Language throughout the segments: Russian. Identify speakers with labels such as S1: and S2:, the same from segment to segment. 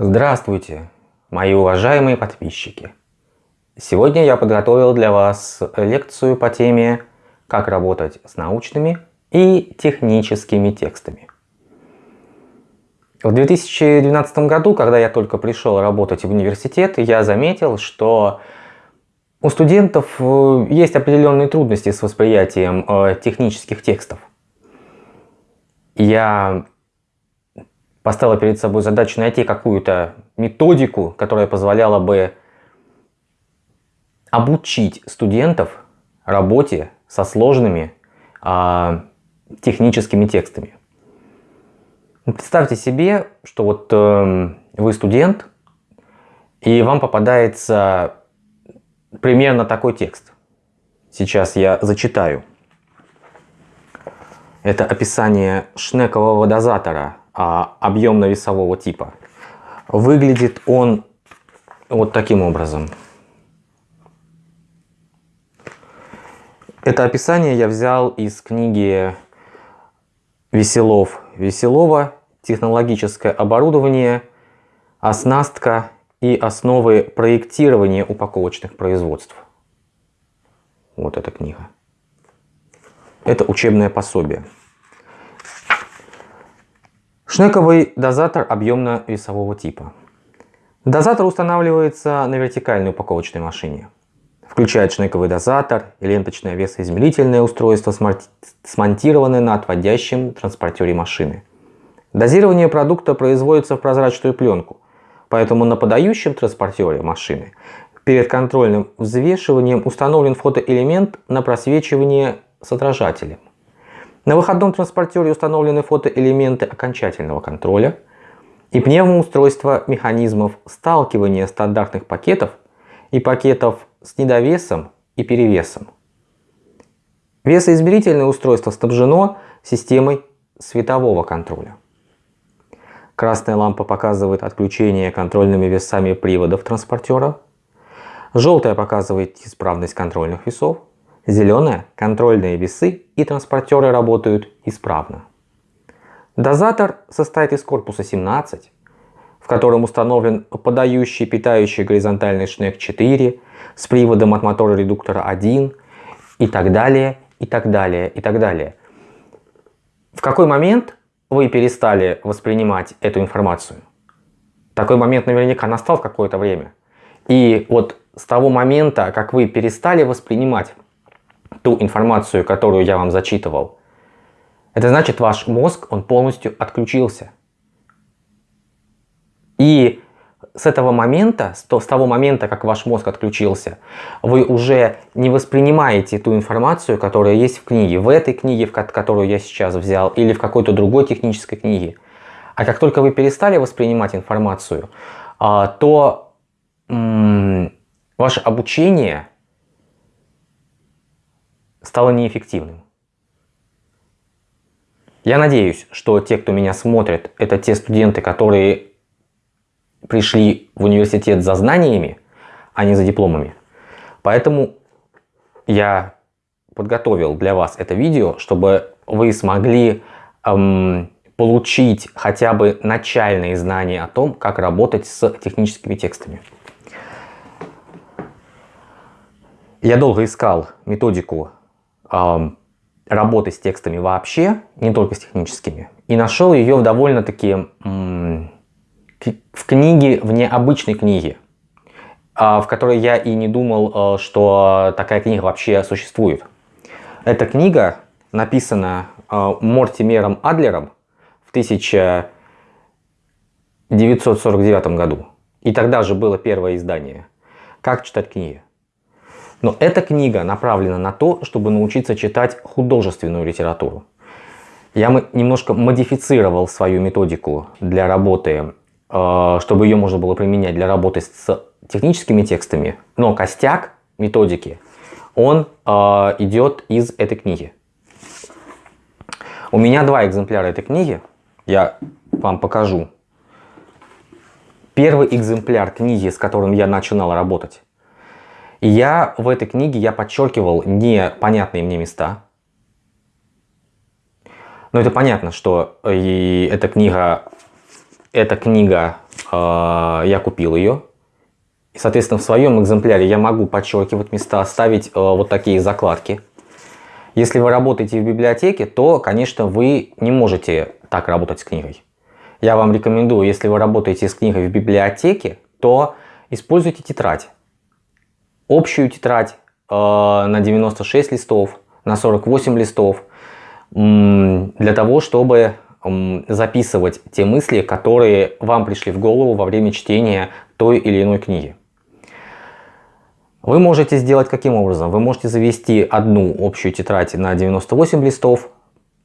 S1: Здравствуйте, мои уважаемые подписчики! Сегодня я подготовил для вас лекцию по теме «Как работать с научными и техническими текстами». В 2012 году, когда я только пришел работать в университет, я заметил, что у студентов э, есть определенные трудности с восприятием э, технических текстов. Я поставила перед собой задачу найти какую-то методику, которая позволяла бы обучить студентов работе со сложными а, техническими текстами. Ну, представьте себе, что вот э, вы студент, и вам попадается примерно такой текст. Сейчас я зачитаю. Это описание шнекового дозатора а, объемно-весового типа. Выглядит он вот таким образом. Это описание я взял из книги Веселов Веселова «Технологическое оборудование, оснастка и основы проектирования упаковочных производств». Вот эта книга. Это учебное пособие. Шнековый дозатор объемно-весового типа. Дозатор устанавливается на вертикальной упаковочной машине. Включает шнековый дозатор и ленточное весоизмерительное устройство, смонтированное на отводящем транспортере машины. Дозирование продукта производится в прозрачную пленку, поэтому на подающем транспортере машины перед контрольным взвешиванием установлен фотоэлемент на просвечивание с отражателем. На выходном транспортере установлены фотоэлементы окончательного контроля и пневмоустройство механизмов сталкивания стандартных пакетов и пакетов с недовесом и перевесом. Весоизмерительное устройство снабжено системой светового контроля. Красная лампа показывает отключение контрольными весами приводов транспортера. Желтая показывает исправность контрольных весов. Зеленая – контрольные весы и транспортеры работают исправно. Дозатор состоит из корпуса 17, в котором установлен подающий питающий горизонтальный шнек 4 с приводом от мотора редуктора 1 и так далее, и так далее, и так далее. В какой момент вы перестали воспринимать эту информацию? Такой момент наверняка настал в какое-то время. И вот с того момента, как вы перестали воспринимать ту информацию, которую я вам зачитывал, это значит ваш мозг, он полностью отключился. И с этого момента, с того момента, как ваш мозг отключился, вы уже не воспринимаете ту информацию, которая есть в книге, в этой книге, в которую я сейчас взял, или в какой-то другой технической книге. А как только вы перестали воспринимать информацию, а, то ваше обучение стало неэффективным. Я надеюсь, что те, кто меня смотрит, это те студенты, которые пришли в университет за знаниями, а не за дипломами. Поэтому я подготовил для вас это видео, чтобы вы смогли эм, получить хотя бы начальные знания о том, как работать с техническими текстами. Я долго искал методику работы с текстами вообще, не только с техническими. И нашел ее в довольно-таки в книге, в необычной книге, а, в которой я и не думал, э, что такая книга вообще существует. Эта книга написана э, Мортимером Адлером в 1949 году. И тогда же было первое издание. Как читать книги. Но эта книга направлена на то, чтобы научиться читать художественную литературу. Я немножко модифицировал свою методику для работы, э, чтобы ее можно было применять для работы с техническими текстами. Но костяк методики, он э, идет из этой книги. У меня два экземпляра этой книги. Я вам покажу. Первый экземпляр книги, с которым я начинал работать, и я в этой книге я подчеркивал непонятные мне места. Но это понятно, что и эта книга эта книга, э, я купил ее. И, соответственно, в своем экземпляре я могу подчеркивать места, ставить э, вот такие закладки. Если вы работаете в библиотеке, то, конечно, вы не можете так работать с книгой. Я вам рекомендую, если вы работаете с книгой в библиотеке, то используйте тетрадь. Общую тетрадь э, на 96 листов, на 48 листов, для того, чтобы записывать те мысли, которые вам пришли в голову во время чтения той или иной книги. Вы можете сделать каким образом? Вы можете завести одну общую тетрадь на 98 листов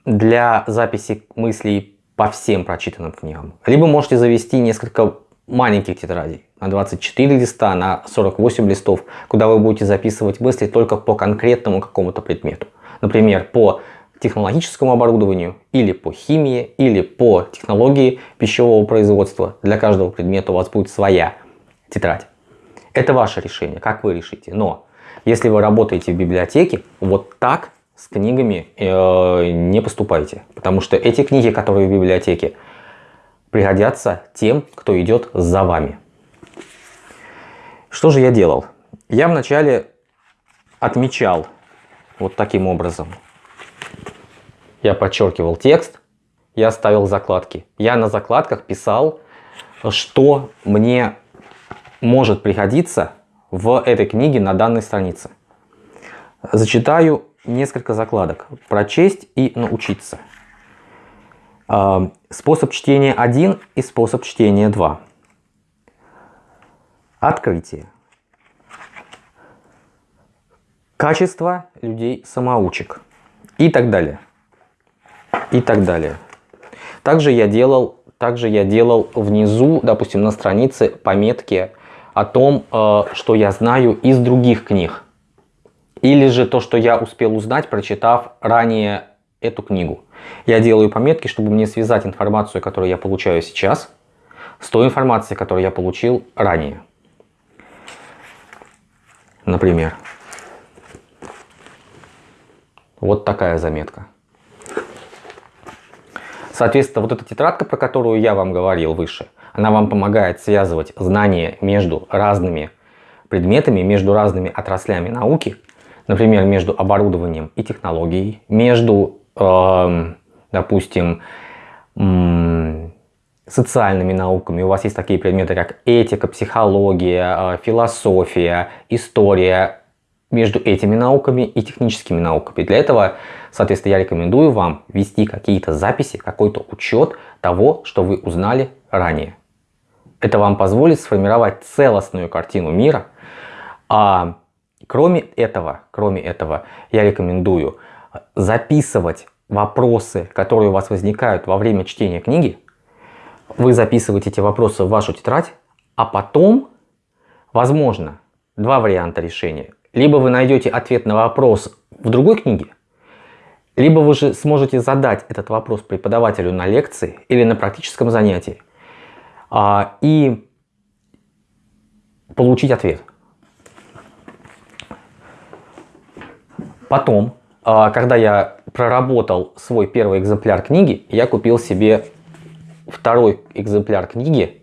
S1: для записи мыслей по всем прочитанным книгам. Либо можете завести несколько маленьких тетрадей на 24 листа, на 48 листов, куда вы будете записывать мысли только по конкретному какому-то предмету. Например, по технологическому оборудованию, или по химии, или по технологии пищевого производства. Для каждого предмета у вас будет своя тетрадь. Это ваше решение, как вы решите. Но если вы работаете в библиотеке, вот так с книгами э, не поступайте. Потому что эти книги, которые в библиотеке, пригодятся тем, кто идет за вами. Что же я делал? Я вначале отмечал вот таким образом я подчеркивал текст, я ставил закладки. Я на закладках писал, что мне может пригодиться в этой книге на данной странице. Зачитаю несколько закладок. Прочесть и научиться. А, способ чтения 1 и способ чтения 2. Открытие. Качество людей-самоучек. И так далее и так далее. Также я делал, также я делал внизу, допустим, на странице пометки о том, э, что я знаю из других книг. Или же то, что я успел узнать, прочитав ранее эту книгу. Я делаю пометки, чтобы мне связать информацию, которую я получаю сейчас, с той информацией, которую я получил ранее. Например, вот такая заметка. Соответственно, вот эта тетрадка, про которую я вам говорил выше, она вам помогает связывать знания между разными предметами, между разными отраслями науки, например, между оборудованием и технологией, между, э, допустим, социальными науками. У вас есть такие предметы, как этика, психология, э, философия, история, между этими науками и техническими науками. Для этого, соответственно, я рекомендую вам вести какие-то записи, какой-то учет того, что вы узнали ранее. Это вам позволит сформировать целостную картину мира. А кроме этого, кроме этого, я рекомендую записывать вопросы, которые у вас возникают во время чтения книги. Вы записываете эти вопросы в вашу тетрадь, а потом, возможно, два варианта решения либо вы найдете ответ на вопрос в другой книге, либо вы же сможете задать этот вопрос преподавателю на лекции или на практическом занятии а, и получить ответ. Потом, а, когда я проработал свой первый экземпляр книги, я купил себе второй экземпляр книги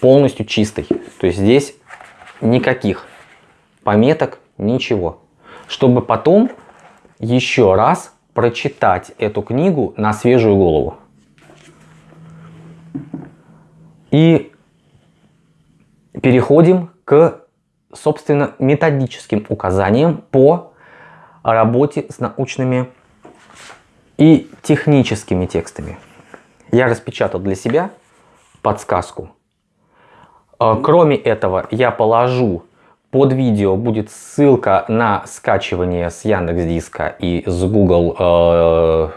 S1: полностью чистый. То есть здесь никаких пометок, ничего. Чтобы потом еще раз прочитать эту книгу на свежую голову. И переходим к, собственно, методическим указаниям по работе с научными и техническими текстами. Я распечатал для себя подсказку. А, кроме этого, я положу под видео будет ссылка на скачивание с Яндекс Диска и с Google э,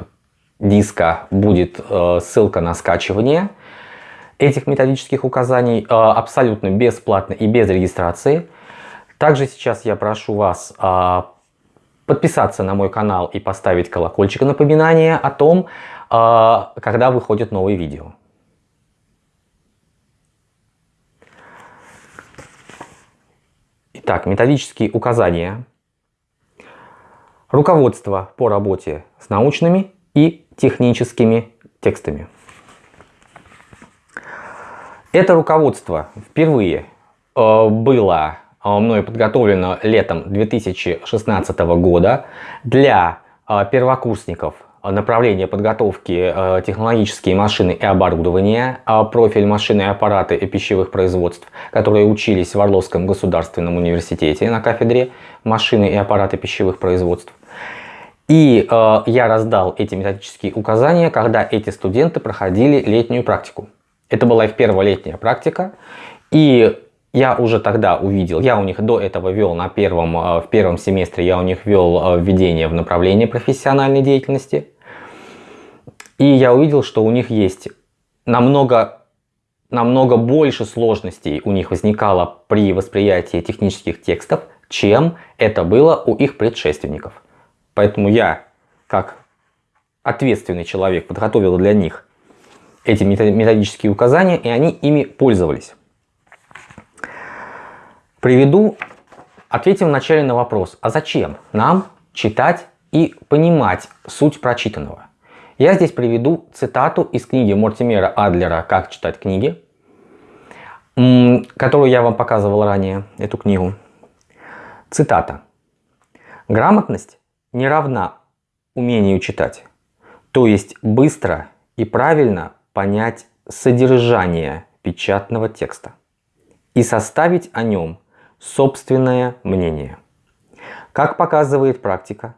S1: диска будет э, ссылка на скачивание этих методических указаний э, абсолютно бесплатно и без регистрации. Также сейчас я прошу вас э, подписаться на мой канал и поставить колокольчик напоминания о том, э, когда выходят новые видео. Итак, методические указания. Руководство по работе с научными и техническими текстами. Это руководство впервые э, было э, мной подготовлено летом 2016 года для э, первокурсников направления подготовки технологические машины и оборудование, профиль машины и аппараты и пищевых производств, которые учились в Орловском государственном университете на кафедре машины и аппараты пищевых производств. И э, я раздал эти методические указания, когда эти студенты проходили летнюю практику. Это была их первая летняя практика. И я уже тогда увидел, я у них до этого вел на первом, э, в первом семестре, я у них вел э, введение в направление профессиональной деятельности. И я увидел, что у них есть намного, намного больше сложностей у них возникало при восприятии технических текстов, чем это было у их предшественников. Поэтому я, как ответственный человек, подготовил для них эти методические указания, и они ими пользовались. Приведу, ответим вначале на вопрос, а зачем нам читать и понимать суть прочитанного? Я здесь приведу цитату из книги Мортимера Адлера «Как читать книги», которую я вам показывал ранее, эту книгу. Цитата. «Грамотность не равна умению читать, то есть быстро и правильно понять содержание печатного текста и составить о нем собственное мнение. Как показывает практика,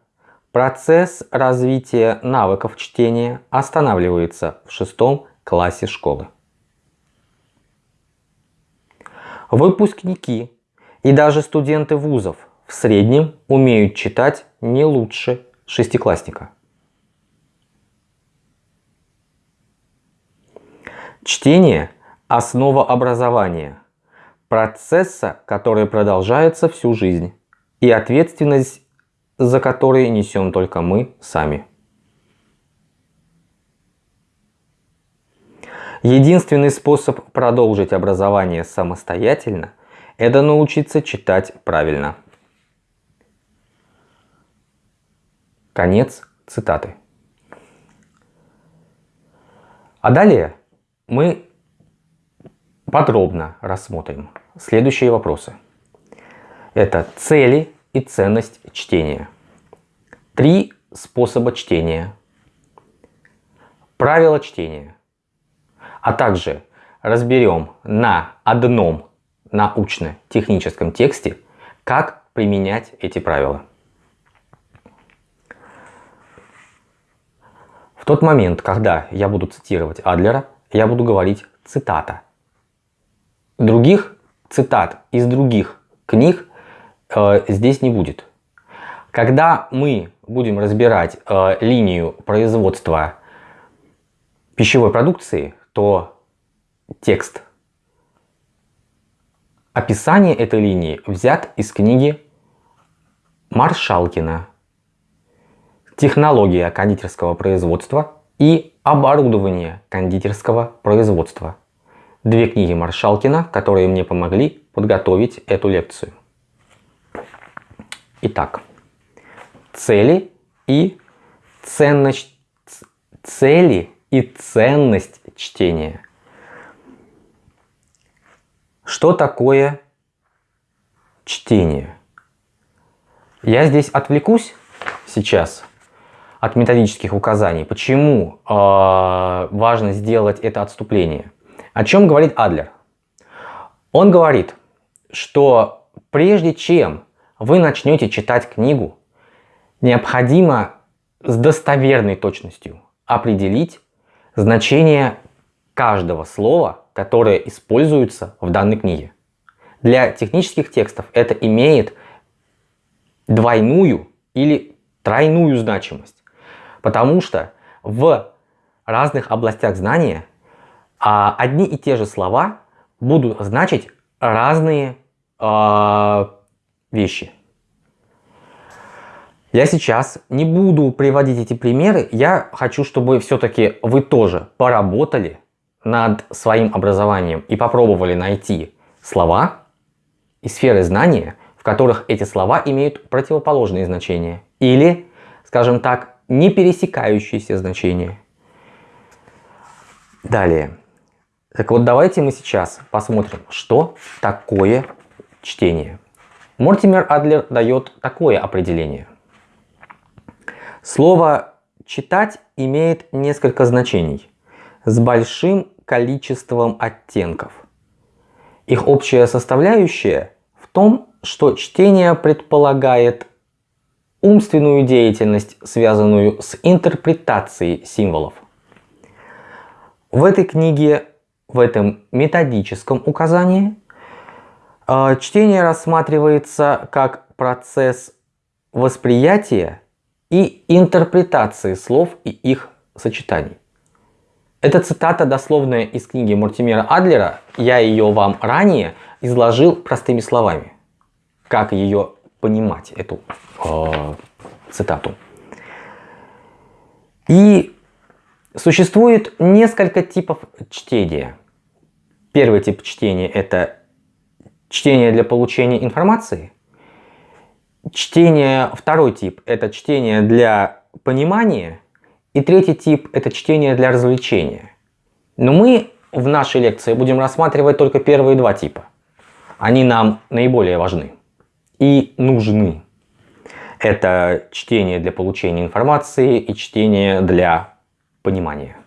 S1: процесс развития навыков чтения останавливается в шестом классе школы. Выпускники и даже студенты вузов в среднем умеют читать не лучше шестиклассника. Чтение – основа образования, процесса, который продолжается всю жизнь, и ответственность за который несем только мы сами. Единственный способ продолжить образование самостоятельно – это научиться читать правильно. Конец цитаты. А далее мы подробно рассмотрим следующие вопросы. Это цели и ценность чтения. Три способа чтения. Правила чтения. А также разберем на одном научно-техническом тексте, как применять эти правила. В тот момент, когда я буду цитировать Адлера, я буду говорить цитата. Других цитат из других книг э, здесь не будет. Когда мы будем разбирать э, линию производства пищевой продукции, то текст описание этой линии взят из книги Маршалкина технология кондитерского производства и оборудование кондитерского производства. Две книги Маршалкина, которые мне помогли подготовить эту лекцию. Итак, цели и ценность, цели и ценность чтения. Что такое чтение? Я здесь отвлекусь сейчас от методических указаний. Почему э, важно сделать это отступление? О чем говорит Адлер? Он говорит, что прежде чем вы начнете читать книгу, необходимо с достоверной точностью определить значение каждого слова, которое используется в данной книге. Для технических текстов это имеет двойную или тройную значимость. Потому что в разных областях знания а, одни и те же слова будут значить разные а, вещи. Я сейчас не буду приводить эти примеры, я хочу, чтобы все-таки вы тоже поработали над своим образованием и попробовали найти слова и сферы знания, в которых эти слова имеют противоположные значения. Или, скажем так, не пересекающиеся значения. Далее. Так вот, давайте мы сейчас посмотрим, что такое чтение. Мортимер Адлер дает такое определение. Слово «читать» имеет несколько значений с большим количеством оттенков. Их общая составляющая в том, что чтение предполагает умственную деятельность, связанную с интерпретацией символов. В этой книге, в этом методическом указании, чтение рассматривается как процесс восприятия и интерпретации слов и их сочетаний. Это цитата дословная из книги Мортимера Адлера. Я ее вам ранее изложил простыми словами. Как ее понимать, эту э, цитату. И существует несколько типов чтения. Первый тип чтения это чтение для получения информации. Чтение, второй тип это чтение для понимания. И третий тип – это чтение для развлечения. Но мы в нашей лекции будем рассматривать только первые два типа. Они нам наиболее важны и нужны. Это чтение для получения информации и чтение для понимания.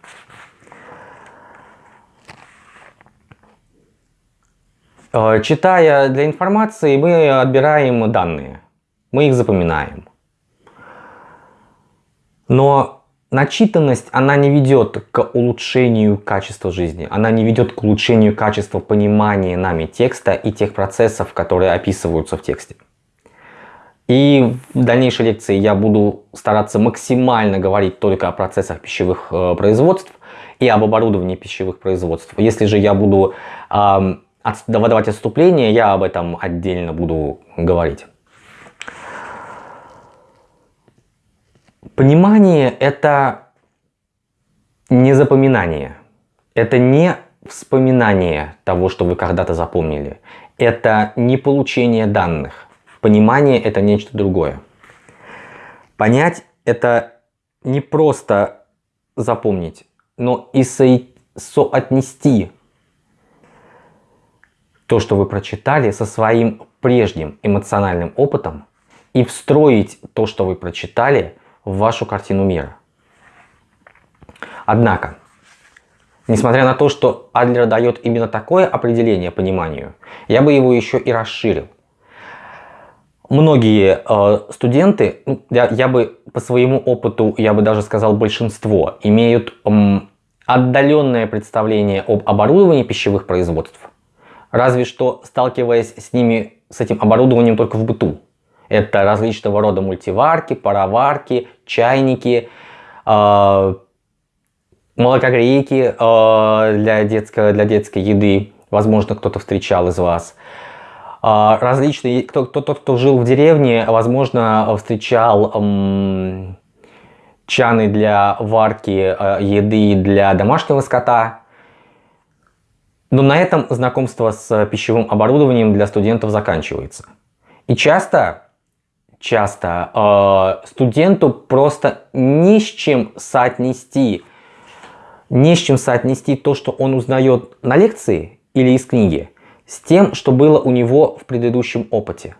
S1: Читая для информации, мы отбираем данные, мы их запоминаем. Но Начитанность, она не ведет к улучшению качества жизни, она не ведет к улучшению качества понимания нами текста и тех процессов, которые описываются в тексте. И в дальнейшей лекции я буду стараться максимально говорить только о процессах пищевых э, производств и об оборудовании пищевых производств. Если же я буду э, выдавать отступление, я об этом отдельно буду говорить. Понимание – это не запоминание, это не вспоминание того, что вы когда-то запомнили, это не получение данных. Понимание – это нечто другое. Понять – это не просто запомнить, но и со соотнести то, что вы прочитали, со своим прежним эмоциональным опытом и встроить то, что вы прочитали – в вашу картину мира. Однако, несмотря на то, что Адлер дает именно такое определение пониманию, я бы его еще и расширил. Многие э, студенты, ну, я, я бы по своему опыту, я бы даже сказал большинство, имеют э, отдаленное представление об оборудовании пищевых производств, разве что сталкиваясь с ними, с этим оборудованием только в быту. Это различного рода мультиварки, пароварки, чайники, э, молокогрейки э, для, детской, для детской еды. Возможно, кто-то встречал из вас. Э, различные, кто, кто, тот, кто жил в деревне, возможно, встречал э, чаны для варки э, еды для домашнего скота. Но на этом знакомство с пищевым оборудованием для студентов заканчивается. И часто часто э, студенту просто не с чем соотнести, не с чем соотнести то, что он узнает на лекции или из книги, с тем, что было у него в предыдущем опыте.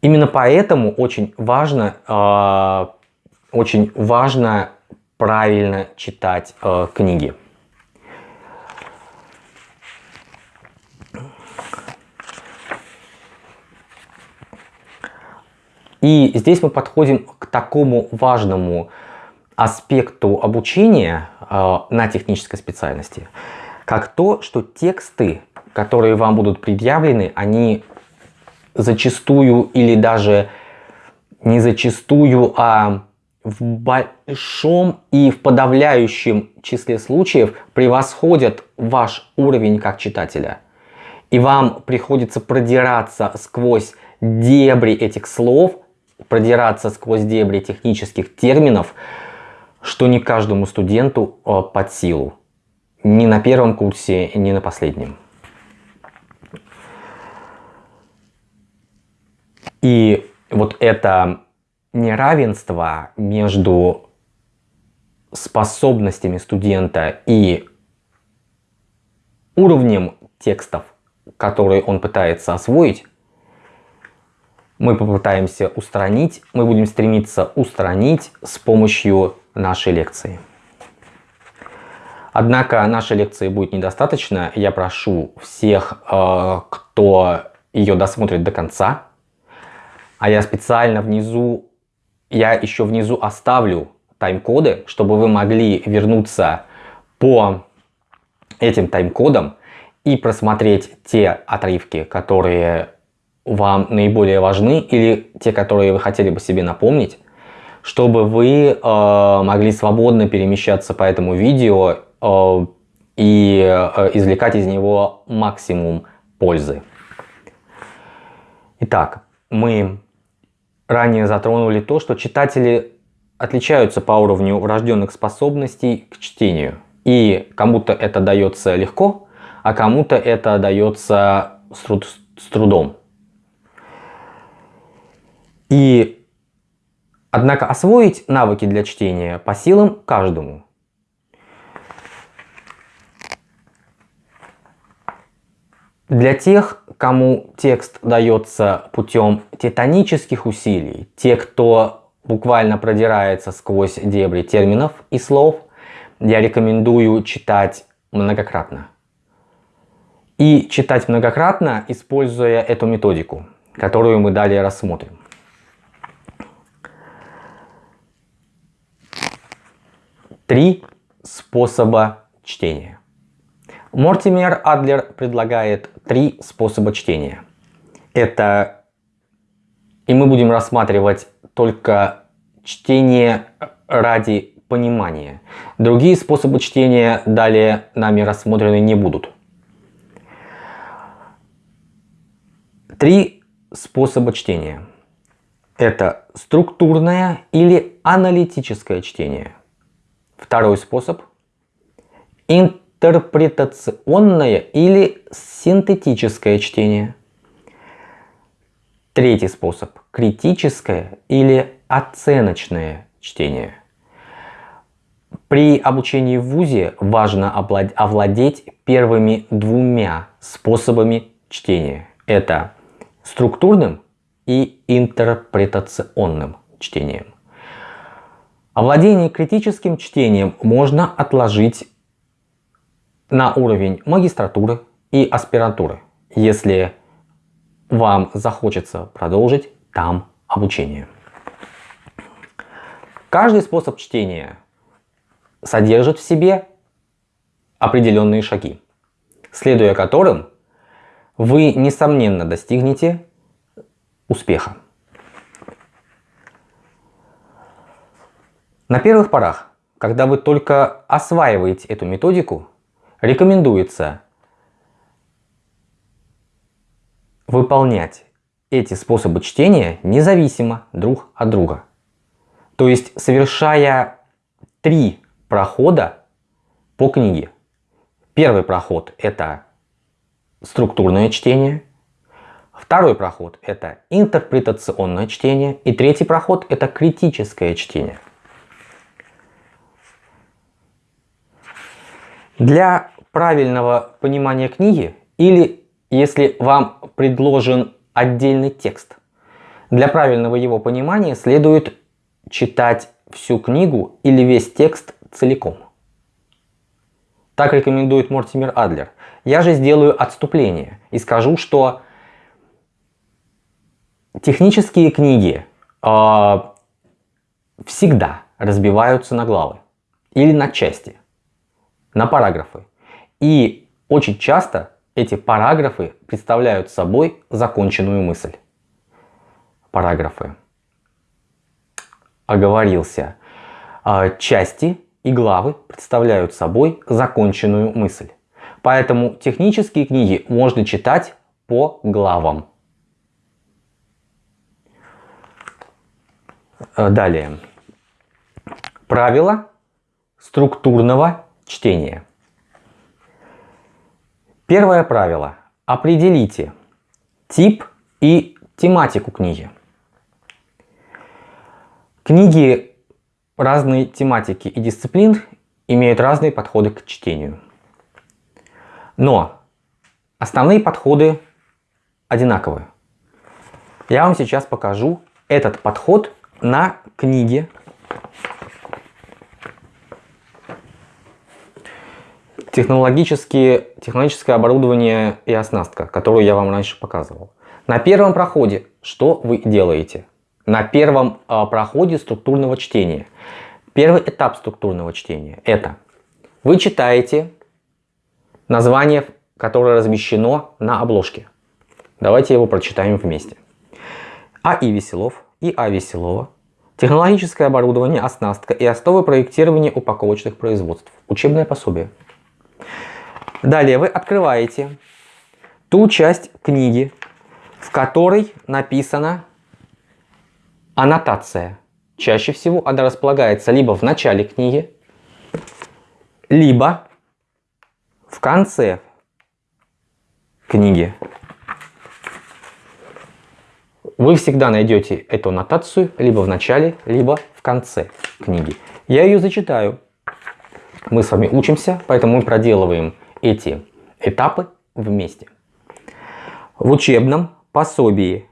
S1: Именно поэтому очень важно, э, очень важно правильно читать э, книги. И здесь мы подходим к такому важному аспекту обучения э, на технической специальности, как то, что тексты, которые вам будут предъявлены, они зачастую или даже не зачастую, а в большом и в подавляющем числе случаев превосходят ваш уровень как читателя. И вам приходится продираться сквозь дебри этих слов, продираться сквозь дебри технических терминов, что не каждому студенту э, под силу. Ни на первом курсе, ни на последнем. И вот это неравенство между способностями студента и уровнем текстов, которые он пытается освоить, мы попытаемся устранить, мы будем стремиться устранить с помощью нашей лекции. Однако нашей лекции будет недостаточно. Я прошу всех, э, кто ее досмотрит до конца, а я специально внизу, я еще внизу оставлю тайм-коды, чтобы вы могли вернуться по этим тайм-кодам и просмотреть те отрывки, которые вам наиболее важны или те, которые вы хотели бы себе напомнить, чтобы вы э, могли свободно перемещаться по этому видео Э, и э, извлекать из него максимум пользы. Итак, мы ранее затронули то, что читатели отличаются по уровню врожденных способностей к чтению. И кому-то это дается легко, а кому-то это дается с, труд с трудом. И, однако, освоить навыки для чтения по силам каждому. Для тех, кому текст дается путем титанических усилий, те, кто буквально продирается сквозь дебри терминов и слов, я рекомендую читать многократно. И читать многократно, используя эту методику, которую мы далее рассмотрим. Три способа чтения. Мортимер Адлер предлагает три способа чтения. Это, и мы будем рассматривать только чтение ради понимания. Другие способы чтения далее нами рассмотрены не будут. Три способа чтения. Это структурное или аналитическое чтение. Второй способ – интерпретационное или синтетическое чтение. Третий способ – критическое или оценочное чтение. При обучении в ВУЗе важно овладеть первыми двумя способами чтения. Это структурным и интерпретационным чтением. Овладение критическим чтением можно отложить на уровень магистратуры и аспирантуры, если вам захочется продолжить там обучение. Каждый способ чтения содержит в себе определенные шаги, следуя которым вы, несомненно, достигнете успеха. На первых порах, когда вы только осваиваете эту методику, Рекомендуется выполнять эти способы чтения независимо друг от друга. То есть совершая три прохода по книге. Первый проход это структурное чтение, второй проход это интерпретационное чтение и третий проход это критическое чтение. Для правильного понимания книги или если вам предложен отдельный текст. Для правильного его понимания следует читать всю книгу или весь текст целиком. Так рекомендует Мортимер Адлер. Я же сделаю отступление и скажу, что технические книги э, всегда разбиваются на главы или на части, на параграфы. И очень часто эти параграфы представляют собой законченную мысль. Параграфы. Оговорился. А, части и главы представляют собой законченную мысль. Поэтому технические книги можно читать по главам. А, далее. Правила структурного чтения. Первое правило. Определите тип и тематику книги. Книги разной тематики и дисциплин имеют разные подходы к чтению. Но основные подходы одинаковые. Я вам сейчас покажу этот подход на книге технологические, технологическое оборудование и оснастка, которую я вам раньше показывал. На первом проходе что вы делаете? На первом э, проходе структурного чтения. Первый этап структурного чтения – это вы читаете название, которое размещено на обложке. Давайте его прочитаем вместе. А.И. Веселов и А. Веселова. Технологическое оборудование, оснастка и основы проектирования упаковочных производств. Учебное пособие. Далее вы открываете ту часть книги, в которой написана аннотация. Чаще всего она располагается либо в начале книги, либо в конце книги. Вы всегда найдете эту аннотацию либо в начале, либо в конце книги. Я ее зачитаю. Мы с вами учимся, поэтому мы проделываем эти этапы вместе. В учебном пособии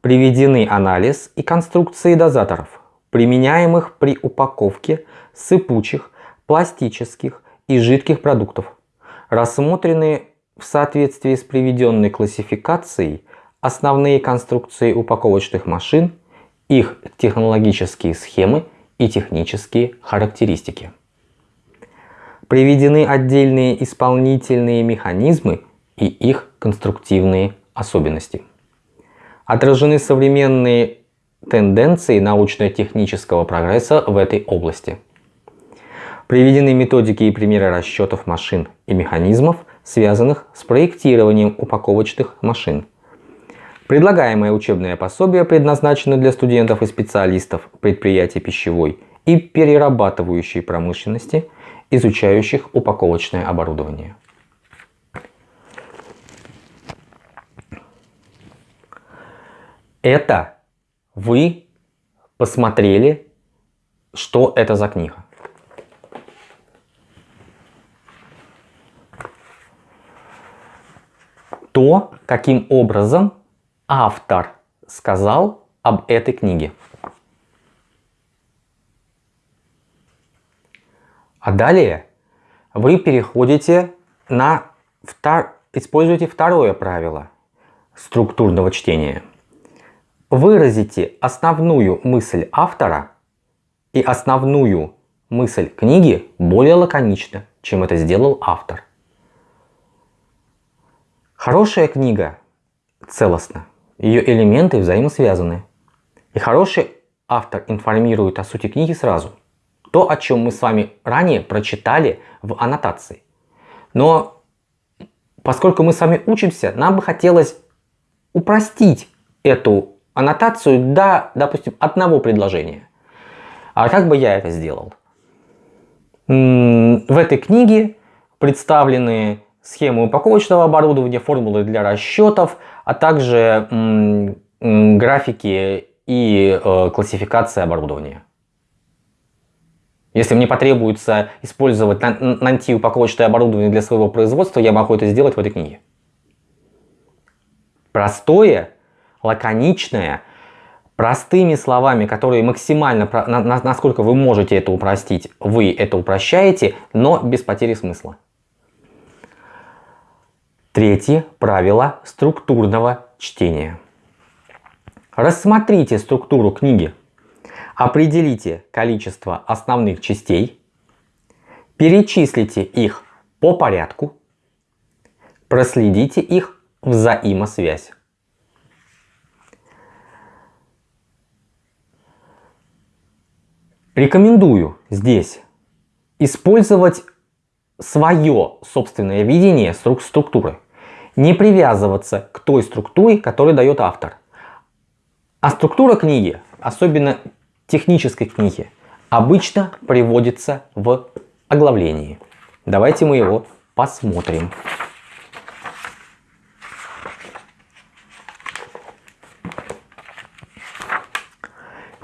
S1: приведены анализ и конструкции дозаторов, применяемых при упаковке сыпучих, пластических и жидких продуктов. Рассмотрены в соответствии с приведенной классификацией основные конструкции упаковочных машин, их технологические схемы и технические характеристики. Приведены отдельные исполнительные механизмы и их конструктивные особенности. Отражены современные тенденции научно-технического прогресса в этой области. Приведены методики и примеры расчетов машин и механизмов, связанных с проектированием упаковочных машин. Предлагаемое учебное пособие предназначено для студентов и специалистов предприятий пищевой и перерабатывающей промышленности – изучающих упаковочное оборудование. Это вы посмотрели, что это за книга. То, каким образом автор сказал об этой книге. А далее вы переходите на втор... используете второе правило структурного чтения. Выразите основную мысль автора и основную мысль книги более лаконично, чем это сделал автор. Хорошая книга целостна, ее элементы взаимосвязаны. И хороший автор информирует о сути книги сразу – то, о чем мы с вами ранее прочитали в аннотации. Но поскольку мы с вами учимся, нам бы хотелось упростить эту аннотацию до, допустим, одного предложения. А как бы я это сделал? В этой книге представлены схемы упаковочного оборудования, формулы для расчетов, а также графики и э, классификация оборудования. Если мне потребуется использовать упаковочное оборудование для своего производства, я могу это сделать в этой книге. Простое, лаконичное, простыми словами, которые максимально, насколько вы можете это упростить, вы это упрощаете, но без потери смысла. Третье правило структурного чтения. Рассмотрите структуру книги Определите количество основных частей, перечислите их по порядку, проследите их взаимосвязь. Рекомендую здесь использовать свое собственное видение структуры. Не привязываться к той структуре, которую дает автор. А структура книги, особенно технической книги обычно приводится в оглавлении. Давайте мы его посмотрим.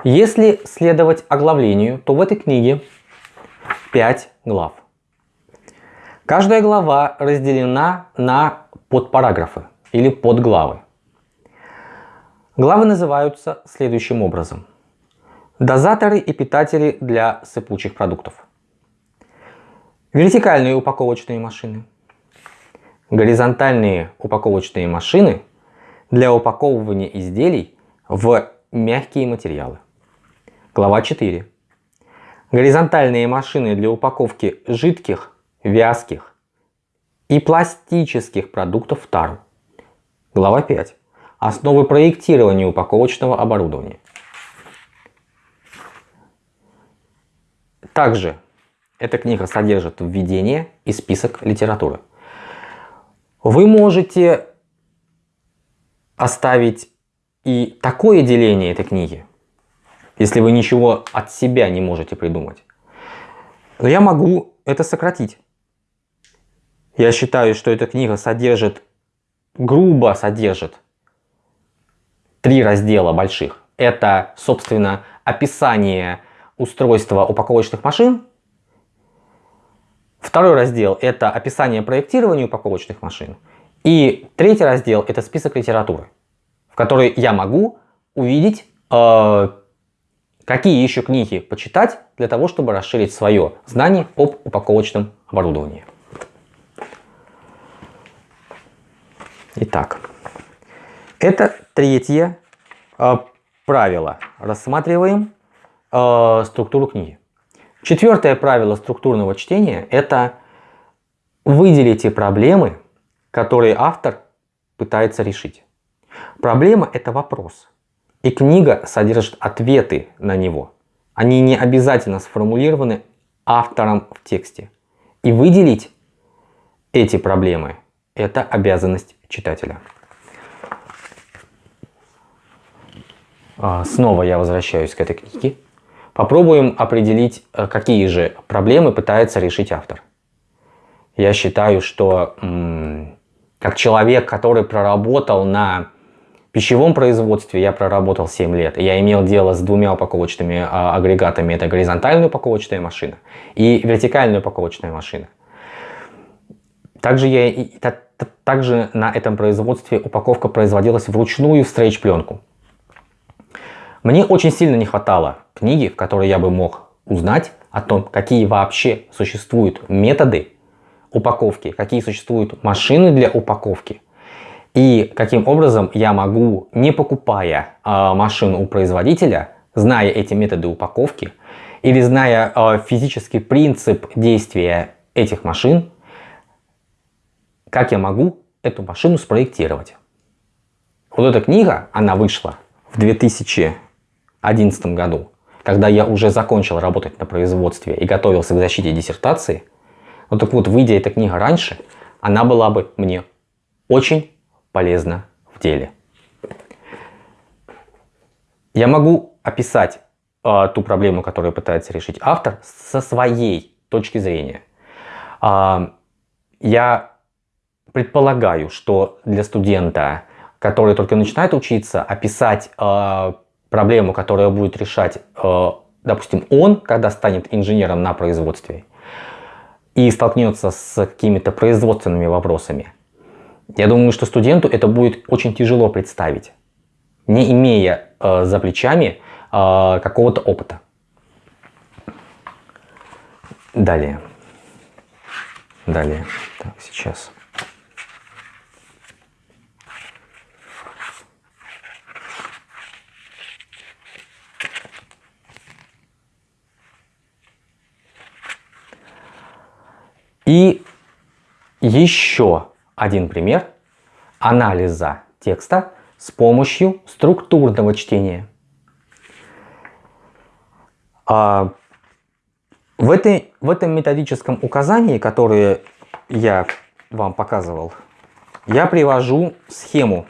S1: Если следовать оглавлению, то в этой книге 5 глав. Каждая глава разделена на подпараграфы или подглавы. Главы называются следующим образом. Дозаторы и питатели для сыпучих продуктов. Вертикальные упаковочные машины. Горизонтальные упаковочные машины для упаковывания изделий в мягкие материалы. Глава 4. Горизонтальные машины для упаковки жидких, вязких и пластических продуктов в тару. Глава 5. Основы проектирования упаковочного оборудования. Также эта книга содержит введение и список литературы. Вы можете оставить и такое деление этой книги, если вы ничего от себя не можете придумать. Но я могу это сократить. Я считаю, что эта книга содержит, грубо содержит три раздела больших. Это, собственно, описание устройства упаковочных машин. Второй раздел – это описание проектирования упаковочных машин. И третий раздел – это список литературы, в которой я могу увидеть, э, какие еще книги почитать для того, чтобы расширить свое знание об упаковочном оборудовании. Итак, это третье э, правило. Рассматриваем э, структуру книги. Четвертое правило структурного чтения – это выделите проблемы, которые автор пытается решить. Проблема – это вопрос, и книга содержит ответы на него. Они не обязательно сформулированы автором в тексте. И выделить эти проблемы – это обязанность читателя. А, снова я возвращаюсь к этой книге. Попробуем определить, э, какие же проблемы пытается решить автор. Я считаю, что как человек, который проработал на пищевом производстве, я проработал 7 лет. Я имел дело с двумя упаковочными а, агрегатами. Это горизонтальная упаковочная машина и вертикальная упаковочная машина. Также, я, также на этом производстве упаковка производилась вручную в стрейч-пленку. Мне очень сильно не хватало книги, в которой я бы мог узнать о том, какие вообще существуют методы упаковки, какие существуют машины для упаковки и каким образом я могу, не покупая э, машину у производителя, зная эти методы упаковки или зная э, физический принцип действия этих машин, как я могу эту машину спроектировать. Вот эта книга, она вышла в 2000 2011 году, когда я уже закончил работать на производстве и готовился к защите диссертации, ну так вот, выйдя эта книга раньше, она была бы мне очень полезна в деле. Я могу описать э, ту проблему, которую пытается решить автор, со своей точки зрения. Э, я предполагаю, что для студента, который только начинает учиться, описать э, проблему, которую будет решать, э, допустим, он, когда станет инженером на производстве и столкнется с какими-то производственными вопросами, я думаю, что студенту это будет очень тяжело представить, не имея э, за плечами э, какого-то опыта. Далее. Далее. Так, сейчас. И еще один пример анализа текста с помощью структурного чтения. А, в, этой, в этом методическом указании, которое я вам показывал, я привожу схему,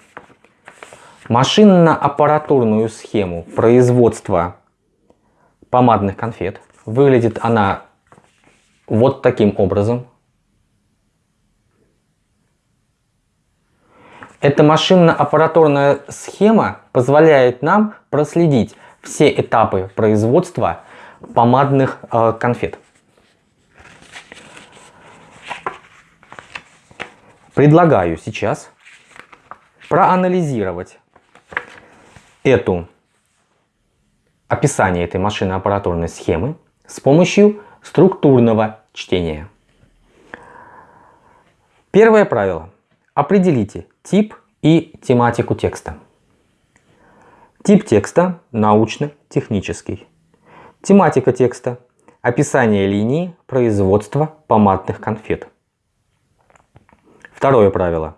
S1: машинно-аппаратурную схему производства помадных конфет. Выглядит она вот таким образом. Эта машинно-аппаратурная схема позволяет нам проследить все этапы производства помадных э, конфет. предлагаю сейчас проанализировать эту описание этой машино-аппаратурной схемы с помощью структурного чтения. Первое правило. Определите тип и тематику текста. Тип текста – научно-технический. Тематика текста – описание линии производства помадных конфет. Второе правило.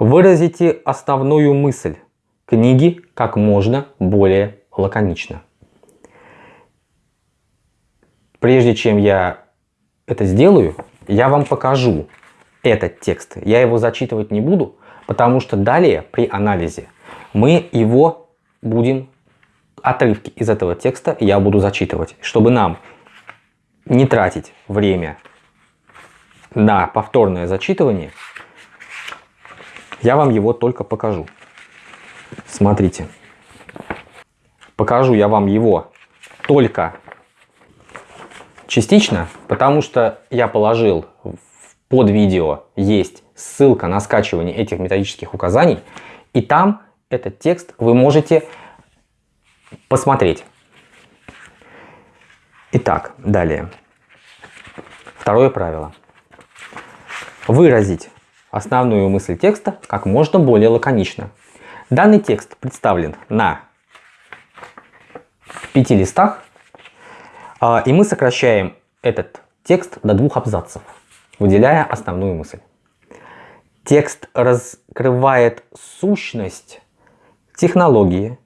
S1: Выразите основную мысль книги как можно более лаконично. Прежде чем я это сделаю, я вам покажу этот текст. Я его зачитывать не буду, потому что далее при анализе мы его будем, отрывки из этого текста я буду зачитывать, чтобы нам не тратить время на повторное зачитывание, я вам его только покажу. Смотрите. Покажу я вам его только частично, потому что я положил под видео есть ссылка на скачивание этих методических указаний, и там этот текст вы можете посмотреть. Итак, далее. Второе правило. Выразить основную мысль текста как можно более лаконично. Данный текст представлен на пяти листах, а, и мы сокращаем этот текст до двух абзацев, выделяя основную мысль. Текст раскрывает сущность технологии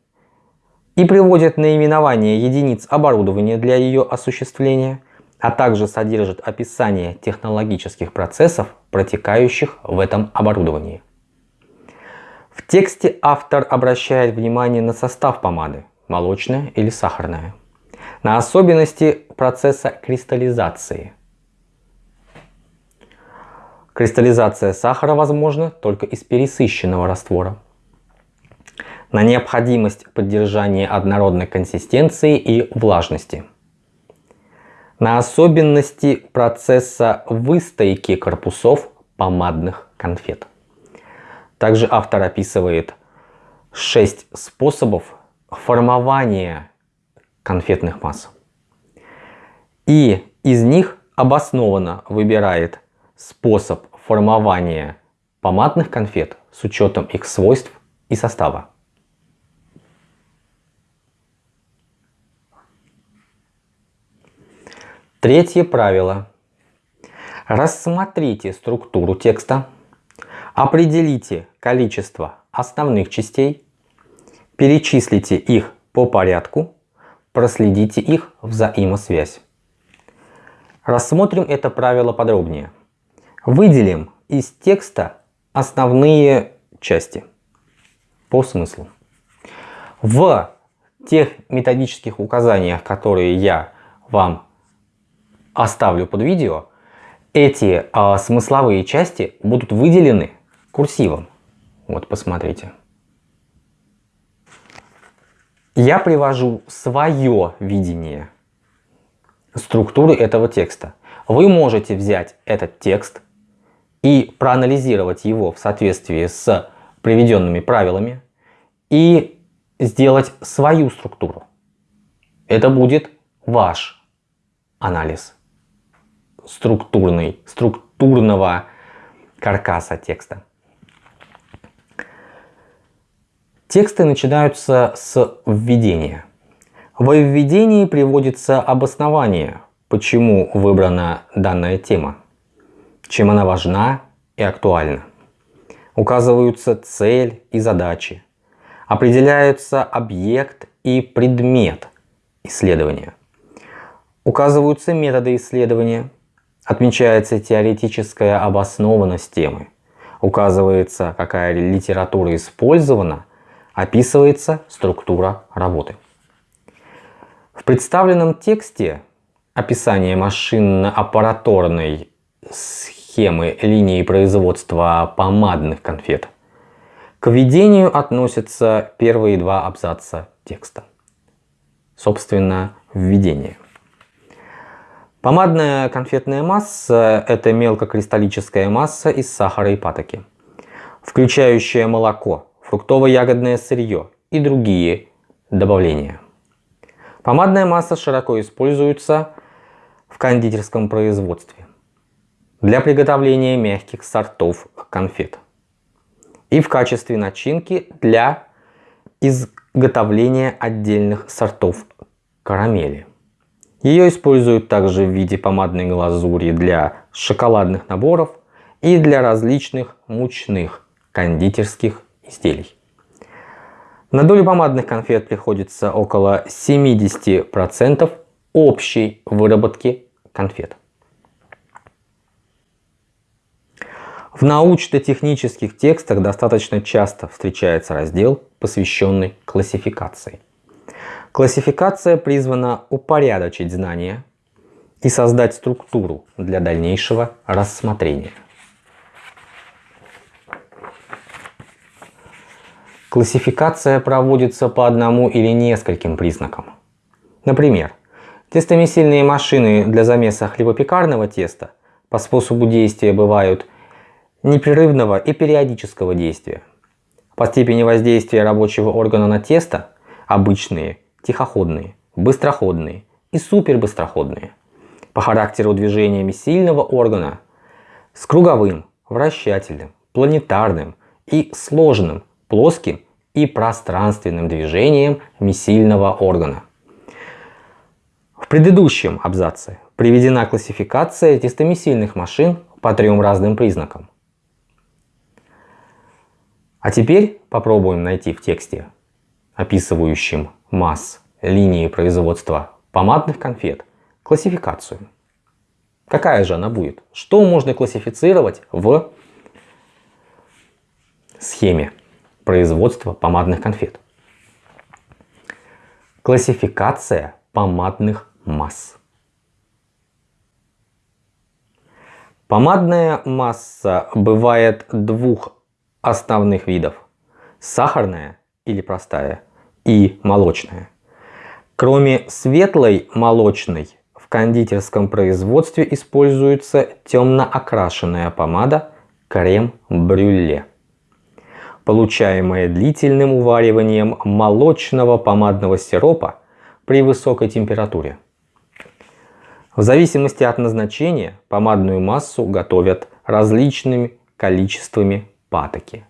S1: и приводит наименование единиц оборудования для ее осуществления, а также содержит описание технологических процессов, протекающих в этом оборудовании. В тексте автор обращает внимание на состав помады, молочная или сахарная, на особенности процесса кристаллизации. Кристаллизация сахара возможна только из пересыщенного раствора. На необходимость поддержания однородной консистенции и влажности. На особенности процесса выстойки корпусов помадных конфет. Также автор описывает 6 способов формования конфетных масс. И из них обоснованно выбирает способ формования помадных конфет с учетом их свойств и состава. Третье правило. Рассмотрите структуру текста, определите количество основных частей, перечислите их по порядку, проследите их взаимосвязь. Рассмотрим это правило подробнее. Выделим из текста основные части по смыслу. В тех методических указаниях, которые я вам оставлю под видео, эти а, смысловые части будут выделены курсивом. Вот, посмотрите. Я привожу свое видение структуры этого текста. Вы можете взять этот текст и проанализировать его в соответствии с приведенными правилами и сделать свою структуру. Это будет ваш анализ структурный, структурного каркаса текста. Тексты начинаются с введения. Во введении приводится обоснование, почему выбрана данная тема, чем она важна и актуальна. Указываются цель и задачи. Определяются объект и предмет исследования. Указываются методы исследования, Отмечается теоретическая обоснованность темы. Указывается, какая литература использована, описывается структура работы. В представленном тексте описание машинно-аппараторной схемы линии производства помадных конфет к введению относятся первые два абзаца текста. Собственно, введение. Помадная конфетная масса – это мелкокристаллическая масса из сахара и патоки, включающая молоко, фруктово-ягодное сырье и другие добавления. Помадная масса широко используется в кондитерском производстве для приготовления мягких сортов конфет и в качестве начинки для изготовления отдельных сортов карамели. Ее используют также в виде помадной глазури для шоколадных наборов и для различных мучных кондитерских изделий. На долю помадных конфет приходится около 70% общей выработки конфет. В научно-технических текстах достаточно часто встречается раздел, посвященный классификации. Классификация призвана упорядочить знания и создать структуру для дальнейшего рассмотрения. Классификация проводится по одному или нескольким признакам. Например, тестомесильные машины для замеса хлебопекарного теста по способу действия бывают непрерывного и периодического действия. По степени воздействия рабочего органа на тесто обычные тихоходные, быстроходные и супербыстроходные. По характеру движениями сильного органа с круговым, вращательным, планетарным и сложным, плоским и пространственным движением миссильного органа. В предыдущем абзаце приведена классификация тестомесильных машин по трем разным признакам. А теперь попробуем найти в тексте, описывающем масс линии производства помадных конфет классификацию. Какая же она будет? Что можно классифицировать в схеме производства помадных конфет? Классификация помадных масс. Помадная масса бывает двух основных видов. Сахарная или простая и молочная. Кроме светлой молочной, в кондитерском производстве используется темно окрашенная помада крем-брюле, получаемая длительным увариванием молочного помадного сиропа при высокой температуре. В зависимости от назначения помадную массу готовят различными количествами патоки,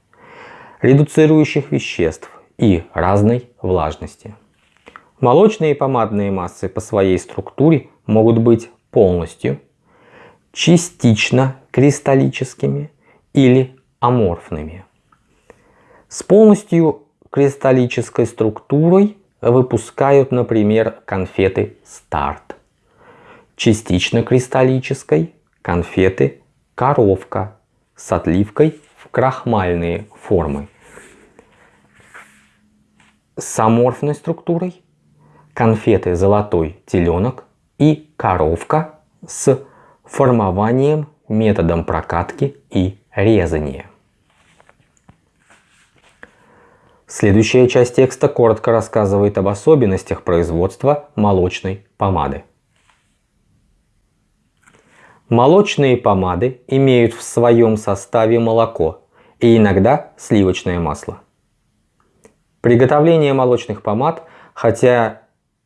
S1: редуцирующих веществ и разной влажности. Молочные и помадные массы по своей структуре могут быть полностью, частично кристаллическими или аморфными. С полностью кристаллической структурой выпускают, например, конфеты старт. Частично кристаллической конфеты коровка с отливкой крахмальные формы с аморфной структурой, конфеты «Золотой теленок» и коровка с формованием методом прокатки и резания. Следующая часть текста коротко рассказывает об особенностях производства молочной помады. Молочные помады имеют в своем составе молоко и иногда сливочное масло. Приготовление молочных помад, хотя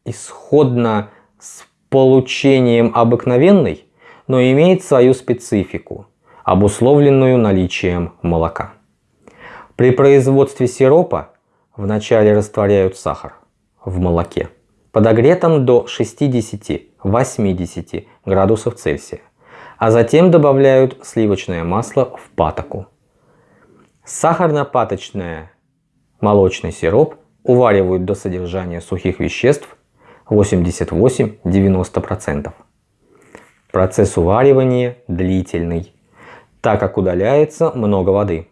S1: исходно с получением обыкновенной, но имеет свою специфику, обусловленную наличием молока. При производстве сиропа вначале растворяют сахар в молоке, подогретом до 60-80 градусов Цельсия, а затем добавляют сливочное масло в патоку. Сахарно-паточная Молочный сироп уваривают до содержания сухих веществ 88-90%. Процесс уваривания длительный, так как удаляется много воды.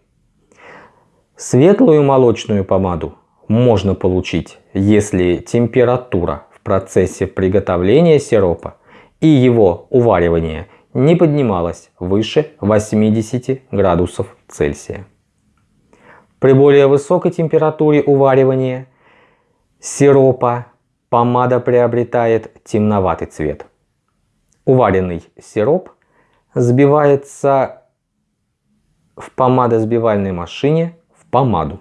S1: Светлую молочную помаду можно получить, если температура в процессе приготовления сиропа и его уваривания не поднималась выше 80 градусов Цельсия. При более высокой температуре уваривания сиропа помада приобретает темноватый цвет. уваренный сироп сбивается в помадосбивальной машине в помаду.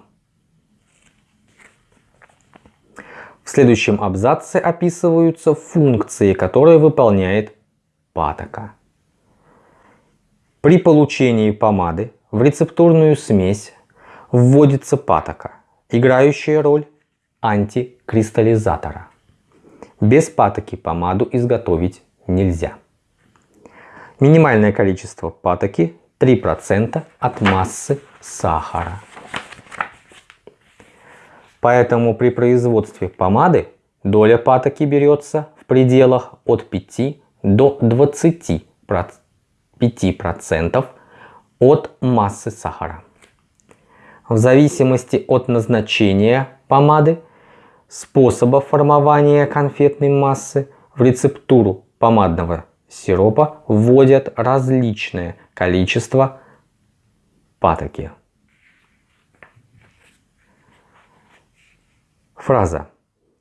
S1: В следующем абзаце описываются функции, которые выполняет патока. При получении помады в рецептурную смесь вводится патока, играющая роль антикристаллизатора. Без патоки помаду изготовить нельзя. Минимальное количество патоки 3% от массы сахара. Поэтому при производстве помады доля патоки берется в пределах от 5 до 25% от массы сахара. В зависимости от назначения помады, способа формования конфетной массы в рецептуру помадного сиропа вводят различное количество патоки. Фраза.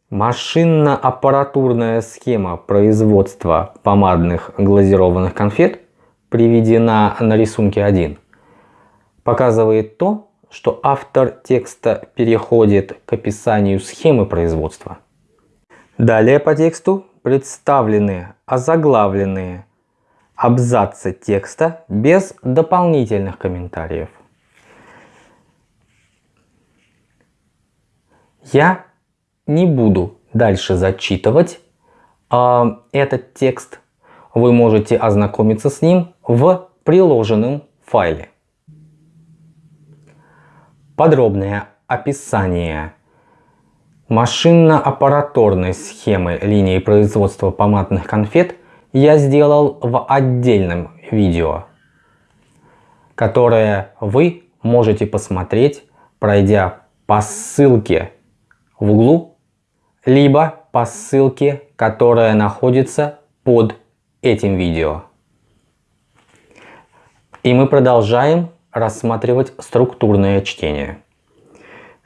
S1: Машинно-аппаратурная схема производства помадных глазированных конфет приведена на рисунке 1. Показывает то, что автор текста переходит к описанию схемы производства. Далее по тексту представлены озаглавленные абзацы текста без дополнительных комментариев. Я не буду дальше зачитывать э, этот текст. Вы можете ознакомиться с ним в приложенном файле. Подробное описание машинно-аппараторной схемы линии производства помадных конфет я сделал в отдельном видео, которое вы можете посмотреть, пройдя по ссылке в углу, либо по ссылке, которая находится под этим видео. И мы продолжаем рассматривать структурное чтение.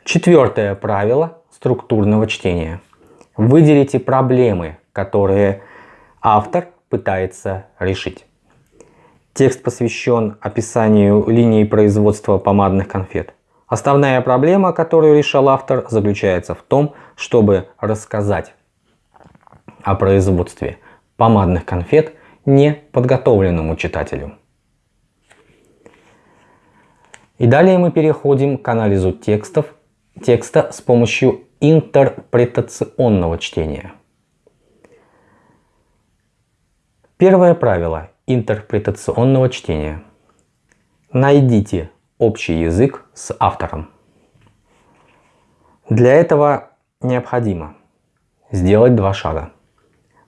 S1: Четвертое правило структурного чтения. Выделите проблемы, которые автор пытается решить. Текст посвящен описанию линии производства помадных конфет. Основная проблема, которую решал автор, заключается в том, чтобы рассказать о производстве помадных конфет неподготовленному читателю. И далее мы переходим к анализу текстов, текста с помощью интерпретационного чтения. Первое правило интерпретационного чтения. Найдите общий язык с автором. Для этого необходимо сделать два шага.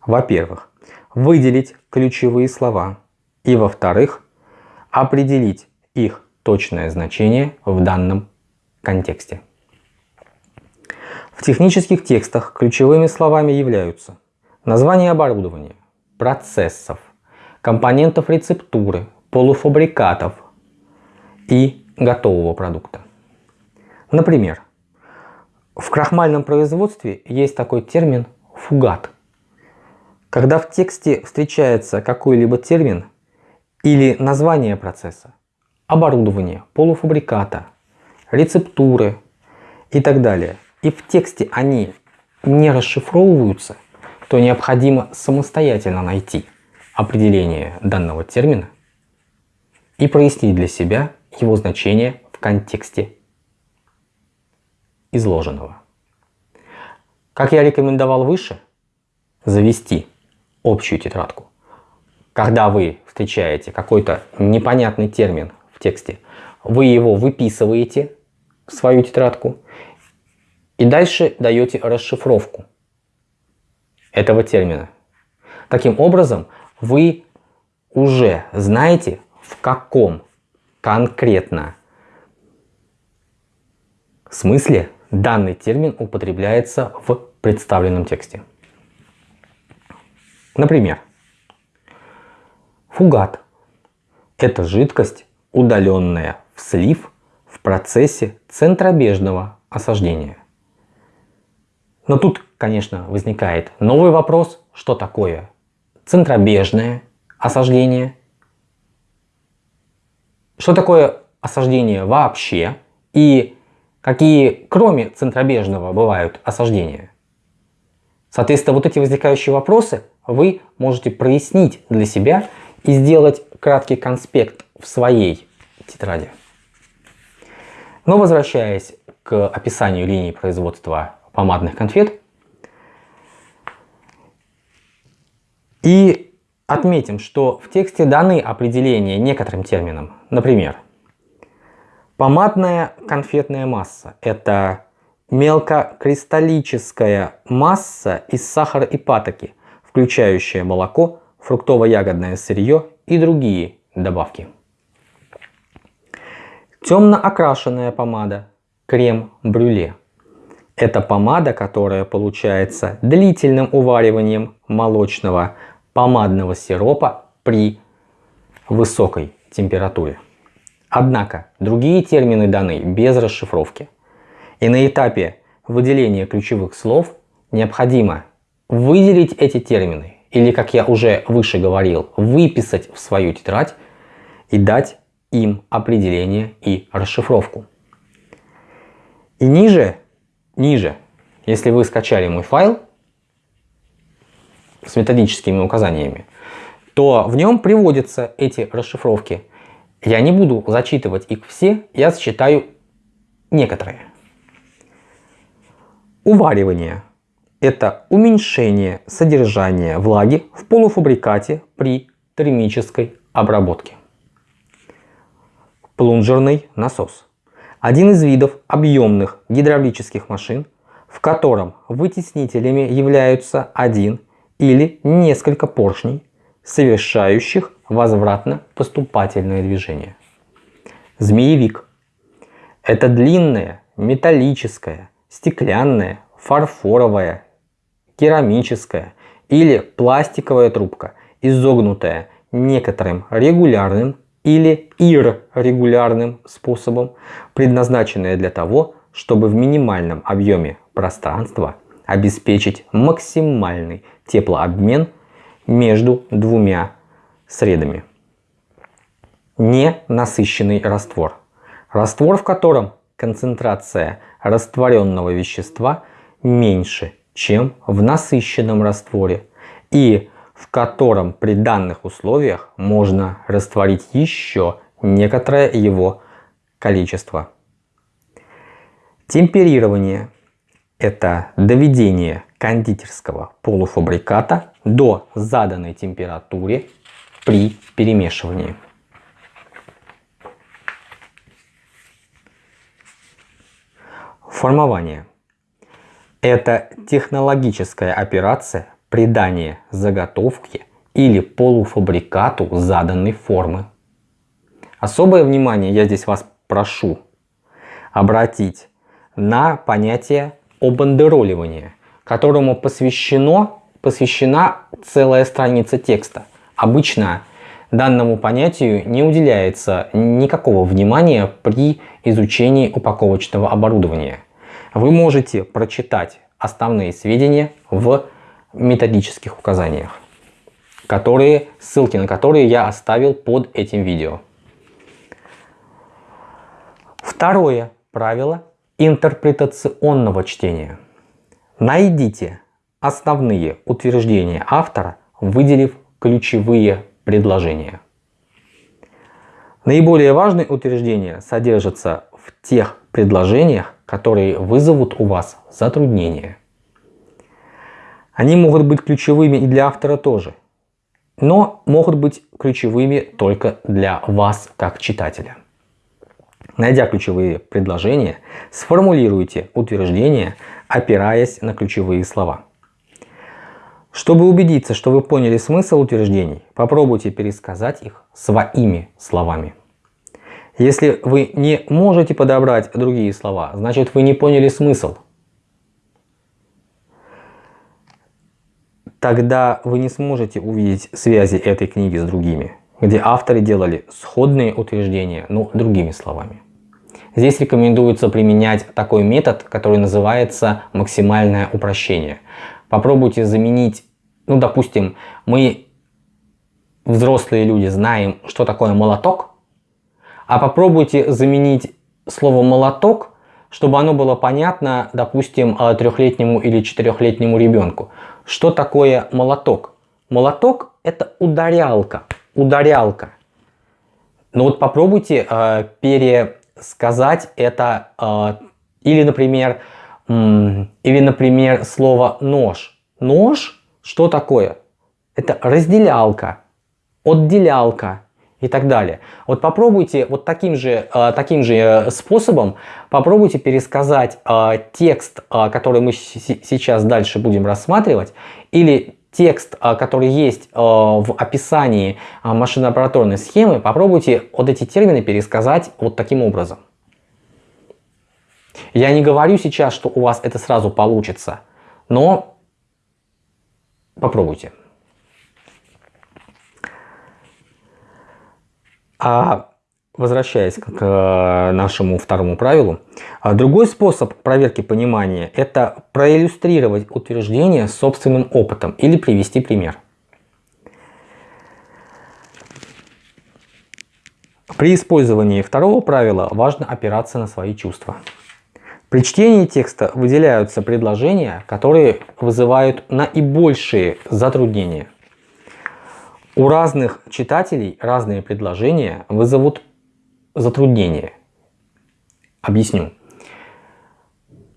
S1: Во-первых, выделить ключевые слова и во-вторых, определить их точное значение в данном контексте. В технических текстах ключевыми словами являются название оборудования, процессов, компонентов рецептуры, полуфабрикатов, и готового продукта. Например, в крахмальном производстве есть такой термин фугат. Когда в тексте встречается какой-либо термин или название процесса, оборудование, полуфабриката, рецептуры и так далее, и в тексте они не расшифровываются, то необходимо самостоятельно найти определение данного термина и прояснить для себя его значение в контексте изложенного. Как я рекомендовал выше, завести общую тетрадку. Когда вы встречаете какой-то непонятный термин тексте, вы его выписываете в свою тетрадку и дальше даете расшифровку этого термина. Таким образом, вы уже знаете, в каком конкретно смысле данный термин употребляется в представленном тексте. Например, фугат – это жидкость, удаленная в слив в процессе центробежного осаждения. Но тут, конечно, возникает новый вопрос, что такое центробежное осаждение. Что такое осаждение вообще и какие, кроме центробежного, бывают осаждения. Соответственно, вот эти возникающие вопросы вы можете прояснить для себя и сделать краткий конспект в своей тетради. Но возвращаясь к описанию линии производства помадных конфет, и отметим, что в тексте даны определения некоторым терминам. Например, помадная конфетная масса – это мелкокристаллическая масса из сахара и патоки, включающая молоко, фруктово-ягодное сырье и другие добавки. Темно окрашенная помада, крем-брюле. Это помада, которая получается длительным увариванием молочного помадного сиропа при высокой температуре. Однако другие термины даны без расшифровки. И на этапе выделения ключевых слов необходимо выделить эти термины или, как я уже выше говорил, выписать в свою тетрадь и дать им определение и расшифровку. И ниже, ниже, если вы скачали мой файл с методическими указаниями, то в нем приводятся эти расшифровки. Я не буду зачитывать их все, я зачитаю некоторые. Уваривание – это уменьшение содержания влаги в полуфабрикате при термической обработке плунжерный насос. Один из видов объемных гидравлических машин, в котором вытеснителями являются один или несколько поршней, совершающих возвратно-поступательное движение. Змеевик. Это длинная, металлическая, стеклянная, фарфоровая, керамическая или пластиковая трубка, изогнутая некоторым регулярным или иррегулярным способом, предназначенные для того, чтобы в минимальном объеме пространства обеспечить максимальный теплообмен между двумя средами. Ненасыщенный раствор. Раствор, в котором концентрация растворенного вещества меньше, чем в насыщенном растворе и в котором при данных условиях можно растворить еще некоторое его количество. Темперирование – это доведение кондитерского полуфабриката до заданной температуры при перемешивании. Формование – это технологическая операция придание заготовке или полуфабрикату заданной формы. Особое внимание я здесь вас прошу обратить на понятие обандероливания, которому посвящено, посвящена целая страница текста. Обычно данному понятию не уделяется никакого внимания при изучении упаковочного оборудования. Вы можете прочитать основные сведения в методических указаниях, которые, ссылки на которые я оставил под этим видео. Второе правило интерпретационного чтения. Найдите основные утверждения автора, выделив ключевые предложения. Наиболее важные утверждения содержатся в тех предложениях, которые вызовут у вас затруднения. Они могут быть ключевыми и для автора тоже, но могут быть ключевыми только для вас как читателя. Найдя ключевые предложения, сформулируйте утверждение, опираясь на ключевые слова. Чтобы убедиться, что вы поняли смысл утверждений, попробуйте пересказать их своими словами. Если вы не можете подобрать другие слова, значит вы не поняли смысл – тогда вы не сможете увидеть связи этой книги с другими, где авторы делали сходные утверждения, но другими словами. Здесь рекомендуется применять такой метод, который называется максимальное упрощение. Попробуйте заменить, ну допустим, мы взрослые люди, знаем, что такое молоток, а попробуйте заменить слово молоток, чтобы оно было понятно, допустим, трехлетнему или четырехлетнему ребенку. Что такое молоток? Молоток это ударялка, ударялка. Но вот попробуйте э, пересказать это, э, или, например, или, например, слово нож. Нож, что такое? Это разделялка, отделялка и так далее. Вот попробуйте вот таким же, э, таким же э, способом, попробуйте пересказать э, текст, который мы сейчас дальше будем рассматривать, или текст, который есть в описании машинно-аппаратурной схемы, попробуйте вот эти термины пересказать вот таким образом. Я не говорю сейчас, что у вас это сразу получится, но попробуйте. А возвращаясь к э, нашему второму правилу, а другой способ проверки понимания – это проиллюстрировать утверждение собственным опытом или привести пример. При использовании второго правила важно опираться на свои чувства. При чтении текста выделяются предложения, которые вызывают наибольшие затруднения. У разных читателей разные предложения вызовут затруднения. Объясню.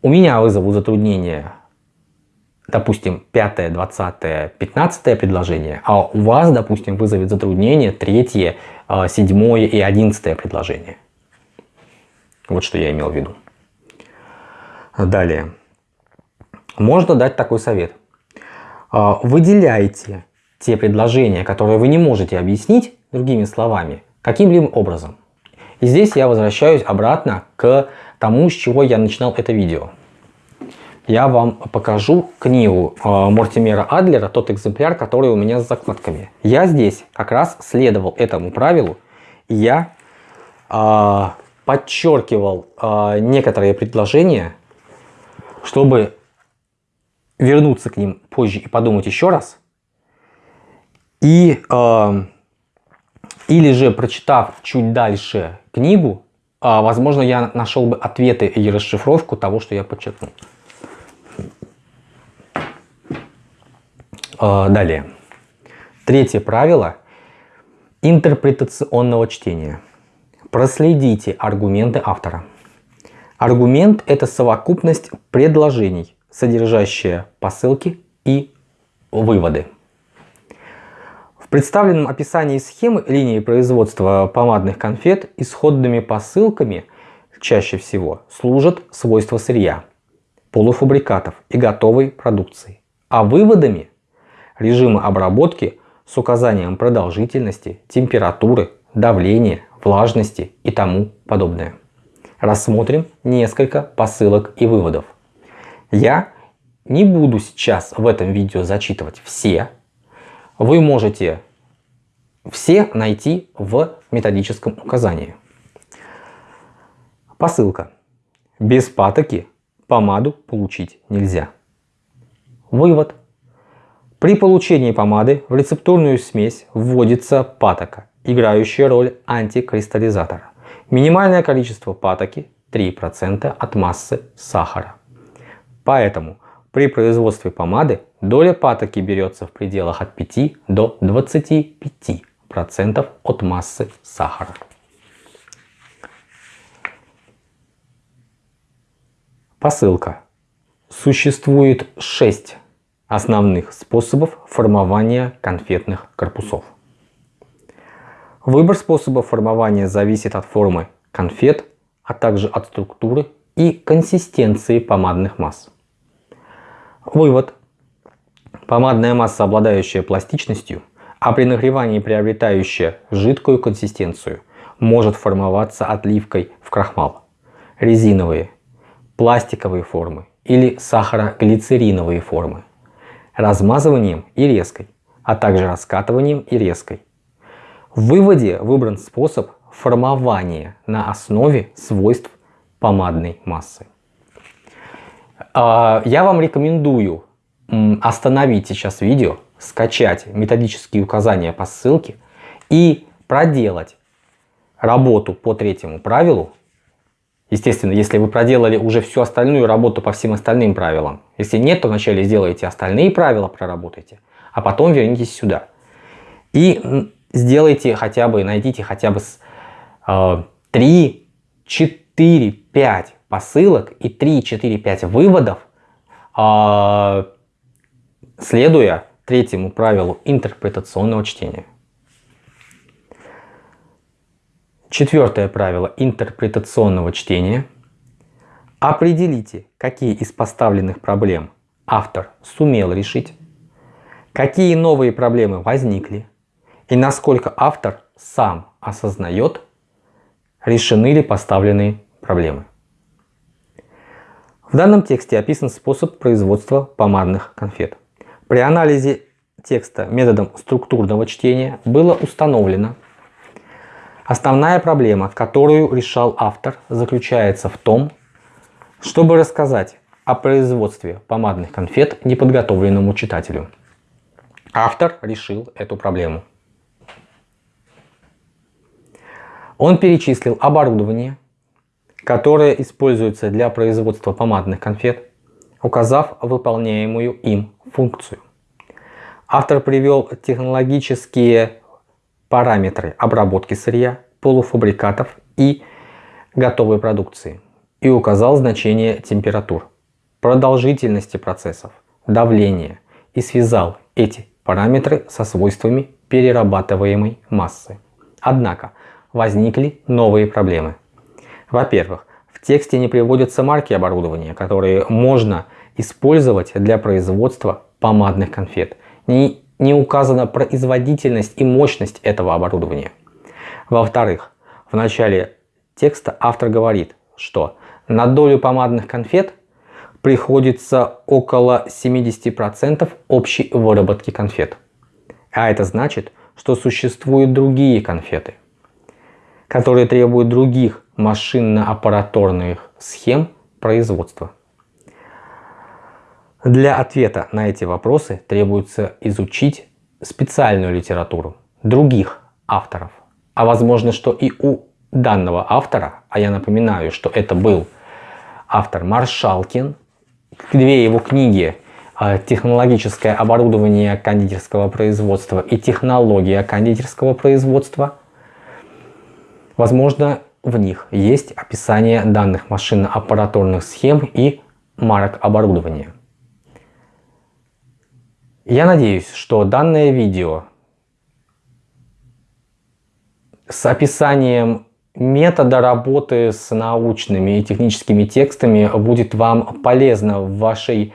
S1: У меня вызовут затруднения, допустим, 5, 20, 15 предложение, а у вас, допустим, вызовет затруднение 3, 7 и 11 предложение. Вот что я имел в виду. Далее. Можно дать такой совет. А, выделяйте те предложения, которые вы не можете объяснить другими словами, каким-либо образом. И здесь я возвращаюсь обратно к тому, с чего я начинал это видео. Я вам покажу книгу э, Мортимера Адлера, тот экземпляр, который у меня с закладками. Я здесь как раз следовал этому правилу, и я э, подчеркивал э, некоторые предложения, чтобы вернуться к ним позже и подумать еще раз. И э, или же, прочитав чуть дальше книгу, а, возможно, я нашел бы ответы и расшифровку того, что я подчеркнул. А, далее. Третье правило интерпретационного чтения. Проследите аргументы автора. Аргумент – это совокупность предложений, содержащая посылки и выводы представленном описании схемы линии производства помадных конфет исходными посылками чаще всего служат свойства сырья, полуфабрикатов и готовой продукции, а выводами – режимы обработки с указанием продолжительности, температуры, давления, влажности и тому подобное. Рассмотрим несколько посылок и выводов. Я не буду сейчас в этом видео зачитывать все вы можете все найти в методическом указании. Посылка. Без патоки помаду получить нельзя. Вывод. При получении помады в рецептурную смесь вводится патока, играющая роль антикристаллизатора. Минимальное количество патоки 3% от массы сахара. Поэтому при производстве помады доля патоки берется в пределах от 5 до 25% от массы сахара. Посылка. Существует 6 основных способов формования конфетных корпусов. Выбор способа формования зависит от формы конфет, а также от структуры и консистенции помадных масс. Вывод. Помадная масса, обладающая пластичностью, а при нагревании приобретающая жидкую консистенцию, может формоваться отливкой в крахмал. Резиновые, пластиковые формы или сахароглицериновые формы. Размазыванием и резкой, а также раскатыванием и резкой. В выводе выбран способ формования на основе свойств помадной массы. А, я вам рекомендую остановить сейчас видео, скачать методические указания по ссылке и проделать работу по третьему правилу, естественно, если вы проделали уже всю остальную работу по всем остальным правилам, если нет, то вначале сделайте остальные правила, проработайте, а потом вернитесь сюда. И сделайте хотя бы, найдите хотя бы э, 3, 4, 5 посылок и 3, 4, 5 выводов, э, следуя третьему правилу интерпретационного чтения. Четвертое правило интерпретационного чтения. Определите, какие из поставленных проблем автор сумел решить, какие новые проблемы возникли и насколько автор сам осознает, решены ли поставленные проблемы. В данном тексте описан способ производства помадных конфет. При анализе текста методом структурного чтения было установлено, основная проблема, которую решал автор, заключается в том, чтобы рассказать о производстве помадных конфет неподготовленному читателю. Автор решил эту проблему. Он перечислил оборудование, которое используется для производства помадных конфет, указав выполняемую им функцию. Автор привел технологические параметры обработки сырья, полуфабрикатов и готовой продукции и указал значение температур, продолжительности процессов, давления и связал эти параметры со свойствами перерабатываемой массы. Однако возникли новые проблемы. Во-первых, в тексте не приводятся марки оборудования, которые можно использовать для производства помадных конфет. Не, не указана производительность и мощность этого оборудования. Во-вторых, в начале текста автор говорит, что на долю помадных конфет приходится около 70% общей выработки конфет. А это значит, что существуют другие конфеты, которые требуют других машинно-аппараторных схем производства. Для ответа на эти вопросы требуется изучить специальную литературу других авторов. А возможно, что и у данного автора, а я напоминаю, что это был автор Маршалкин, две его книги а, «Технологическое оборудование кондитерского производства» и «Технология кондитерского производства». Возможно, в них есть описание данных машинно-аппаратурных схем и марок оборудования. Я надеюсь, что данное видео с описанием метода работы с научными и техническими текстами будет вам полезно в вашей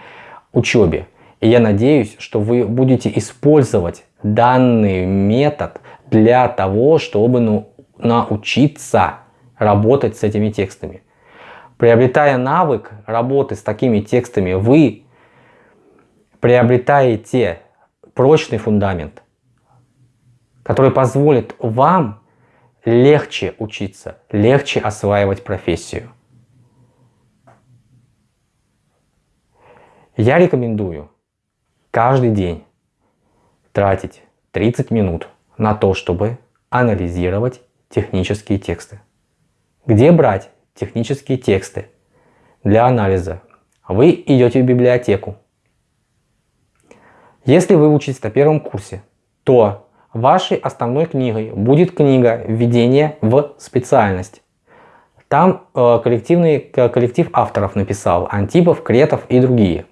S1: учебе. И я надеюсь, что вы будете использовать данный метод для того, чтобы ну, научиться работать с этими текстами. Приобретая навык работы с такими текстами, вы приобретаете прочный фундамент, который позволит вам легче учиться, легче осваивать профессию. Я рекомендую каждый день тратить 30 минут на то, чтобы анализировать технические тексты. Где брать технические тексты для анализа? Вы идете в библиотеку, если вы учитесь на первом курсе, то вашей основной книгой будет книга «Введение в специальность». Там э, коллективный, коллектив авторов написал, Антипов, Кретов и другие.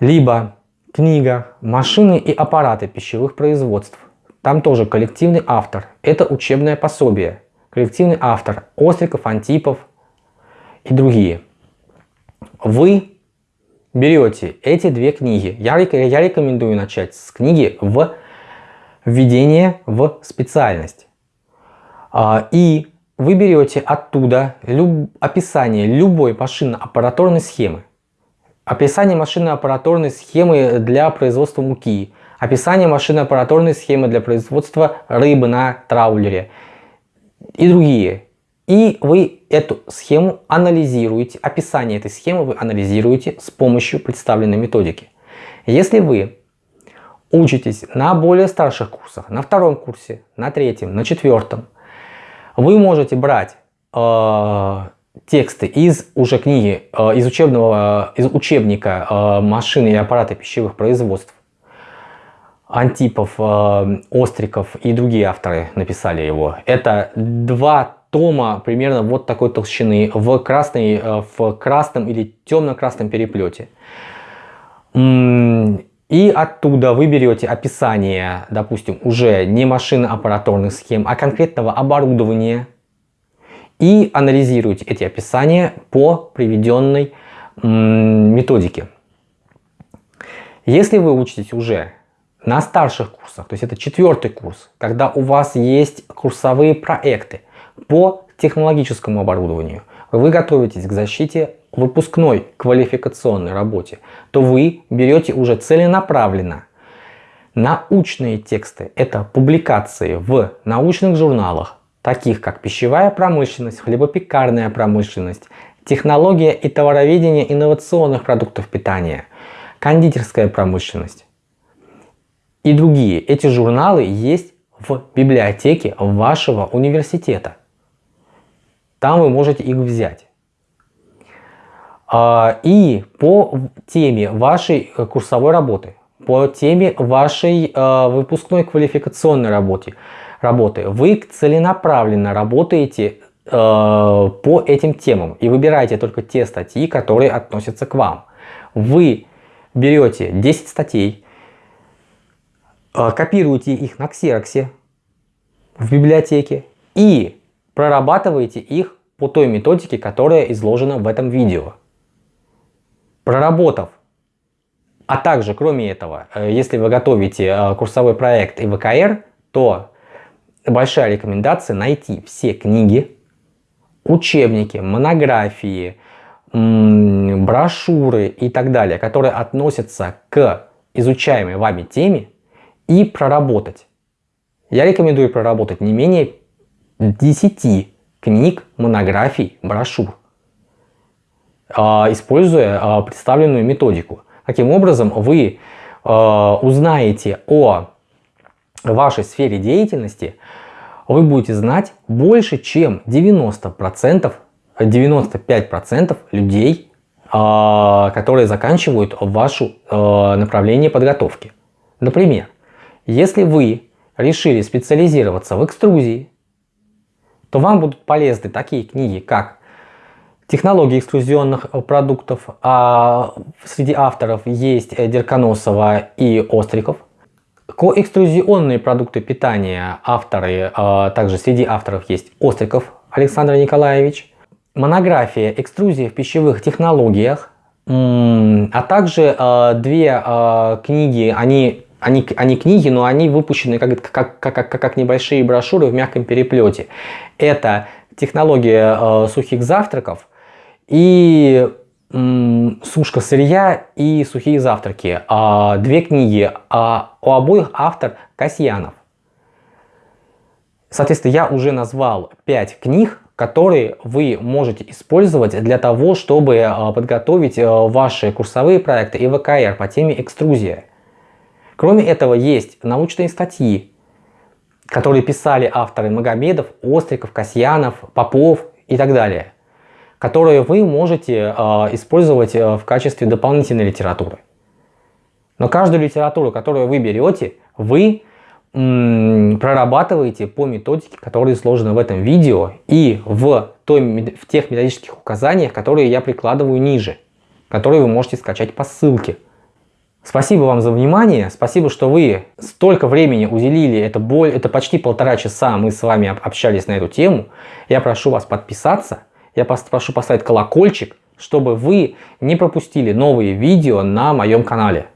S1: Либо книга «Машины и аппараты пищевых производств». Там тоже коллективный автор. Это учебное пособие. Коллективный автор Остриков, Антипов и другие. Вы берете эти две книги. Я, я рекомендую начать с книги в введение в специальность. А, и вы берете оттуда люб, описание любой машинно-аппараторной схемы. Описание машинно-аппараторной схемы для производства муки. Описание машинно-аппараторной схемы для производства рыбы на траулере. И другие. И вы эту схему анализируете, описание этой схемы вы анализируете с помощью представленной методики. Если вы учитесь на более старших курсах, на втором курсе, на третьем, на четвертом, вы можете брать э, тексты из уже книги, э, из учебного, из учебника э, машины и аппараты пищевых производств. Антипов, э, Остриков и другие авторы написали его. Это два тома примерно вот такой толщины в, красной, э, в красном или темно-красном переплете. И оттуда вы берете описание, допустим, уже не машинно-аппараторных схем, а конкретного оборудования и анализируете эти описания по приведенной методике. Если вы учитесь уже на старших курсах, то есть это четвертый курс, когда у вас есть курсовые проекты по технологическому оборудованию, вы готовитесь к защите выпускной квалификационной работе, то вы берете уже целенаправленно научные тексты. Это публикации в научных журналах, таких как пищевая промышленность, хлебопекарная промышленность, технология и товароведение инновационных продуктов питания, кондитерская промышленность и другие. Эти журналы есть в библиотеке вашего университета. Там вы можете их взять. А, и по теме вашей э, курсовой работы, по теме вашей э, выпускной квалификационной работы, работы вы целенаправленно работаете э, по этим темам и выбираете только те статьи, которые относятся к вам. Вы берете 10 статей, копируете их на ксероксе в библиотеке и прорабатываете их по той методике, которая изложена в этом видео проработав. А также, кроме этого, э, если вы готовите э, курсовой проект и ВКР, то большая рекомендация найти все книги, учебники, монографии, брошюры и так далее, которые относятся к изучаемой вами теме и проработать. Я рекомендую проработать не менее 10 книг, монографий, брошюр. А, используя а, представленную методику. Таким образом, вы а, узнаете о вашей сфере деятельности, вы будете знать больше, чем 90%, 95% людей, которые заканчивают ваше направление подготовки. Например, если вы решили специализироваться в экструзии, то вам будут полезны такие книги, как технологии экструзионных э, продуктов. А среди авторов есть э, Дерконосова и Остриков. Коэкструзионные продукты питания авторы, а также среди авторов есть Остриков Александр Николаевич. Монография «Экструзия в пищевых технологиях», а также э, две книги, они они, они книги, но они выпущены как, как, как, как, как небольшие брошюры в мягком переплете. Это технология э, сухих завтраков и «Сушка сырья» и «Сухие завтраки». А, две книги, а у обоих автор Касьянов. Соответственно, я уже назвал пять книг, которые вы можете использовать для того, чтобы а, подготовить а, ваши курсовые проекты и ВКР по теме экструзия. Кроме этого, есть научные статьи, которые писали авторы Магомедов, Остриков, Касьянов, Попов и так далее которые вы можете э, использовать э, в качестве дополнительной литературы. Но каждую литературу, которую вы берете, вы прорабатываете по методике, которая изложена в этом видео и в, той, в тех методических указаниях, которые я прикладываю ниже, которые вы можете скачать по ссылке. Спасибо вам за внимание, спасибо, что вы столько времени уделили, это, боль, это почти полтора часа мы с вами общались на эту тему. Я прошу вас подписаться я прошу поставить колокольчик, чтобы вы не пропустили новые видео на моем канале.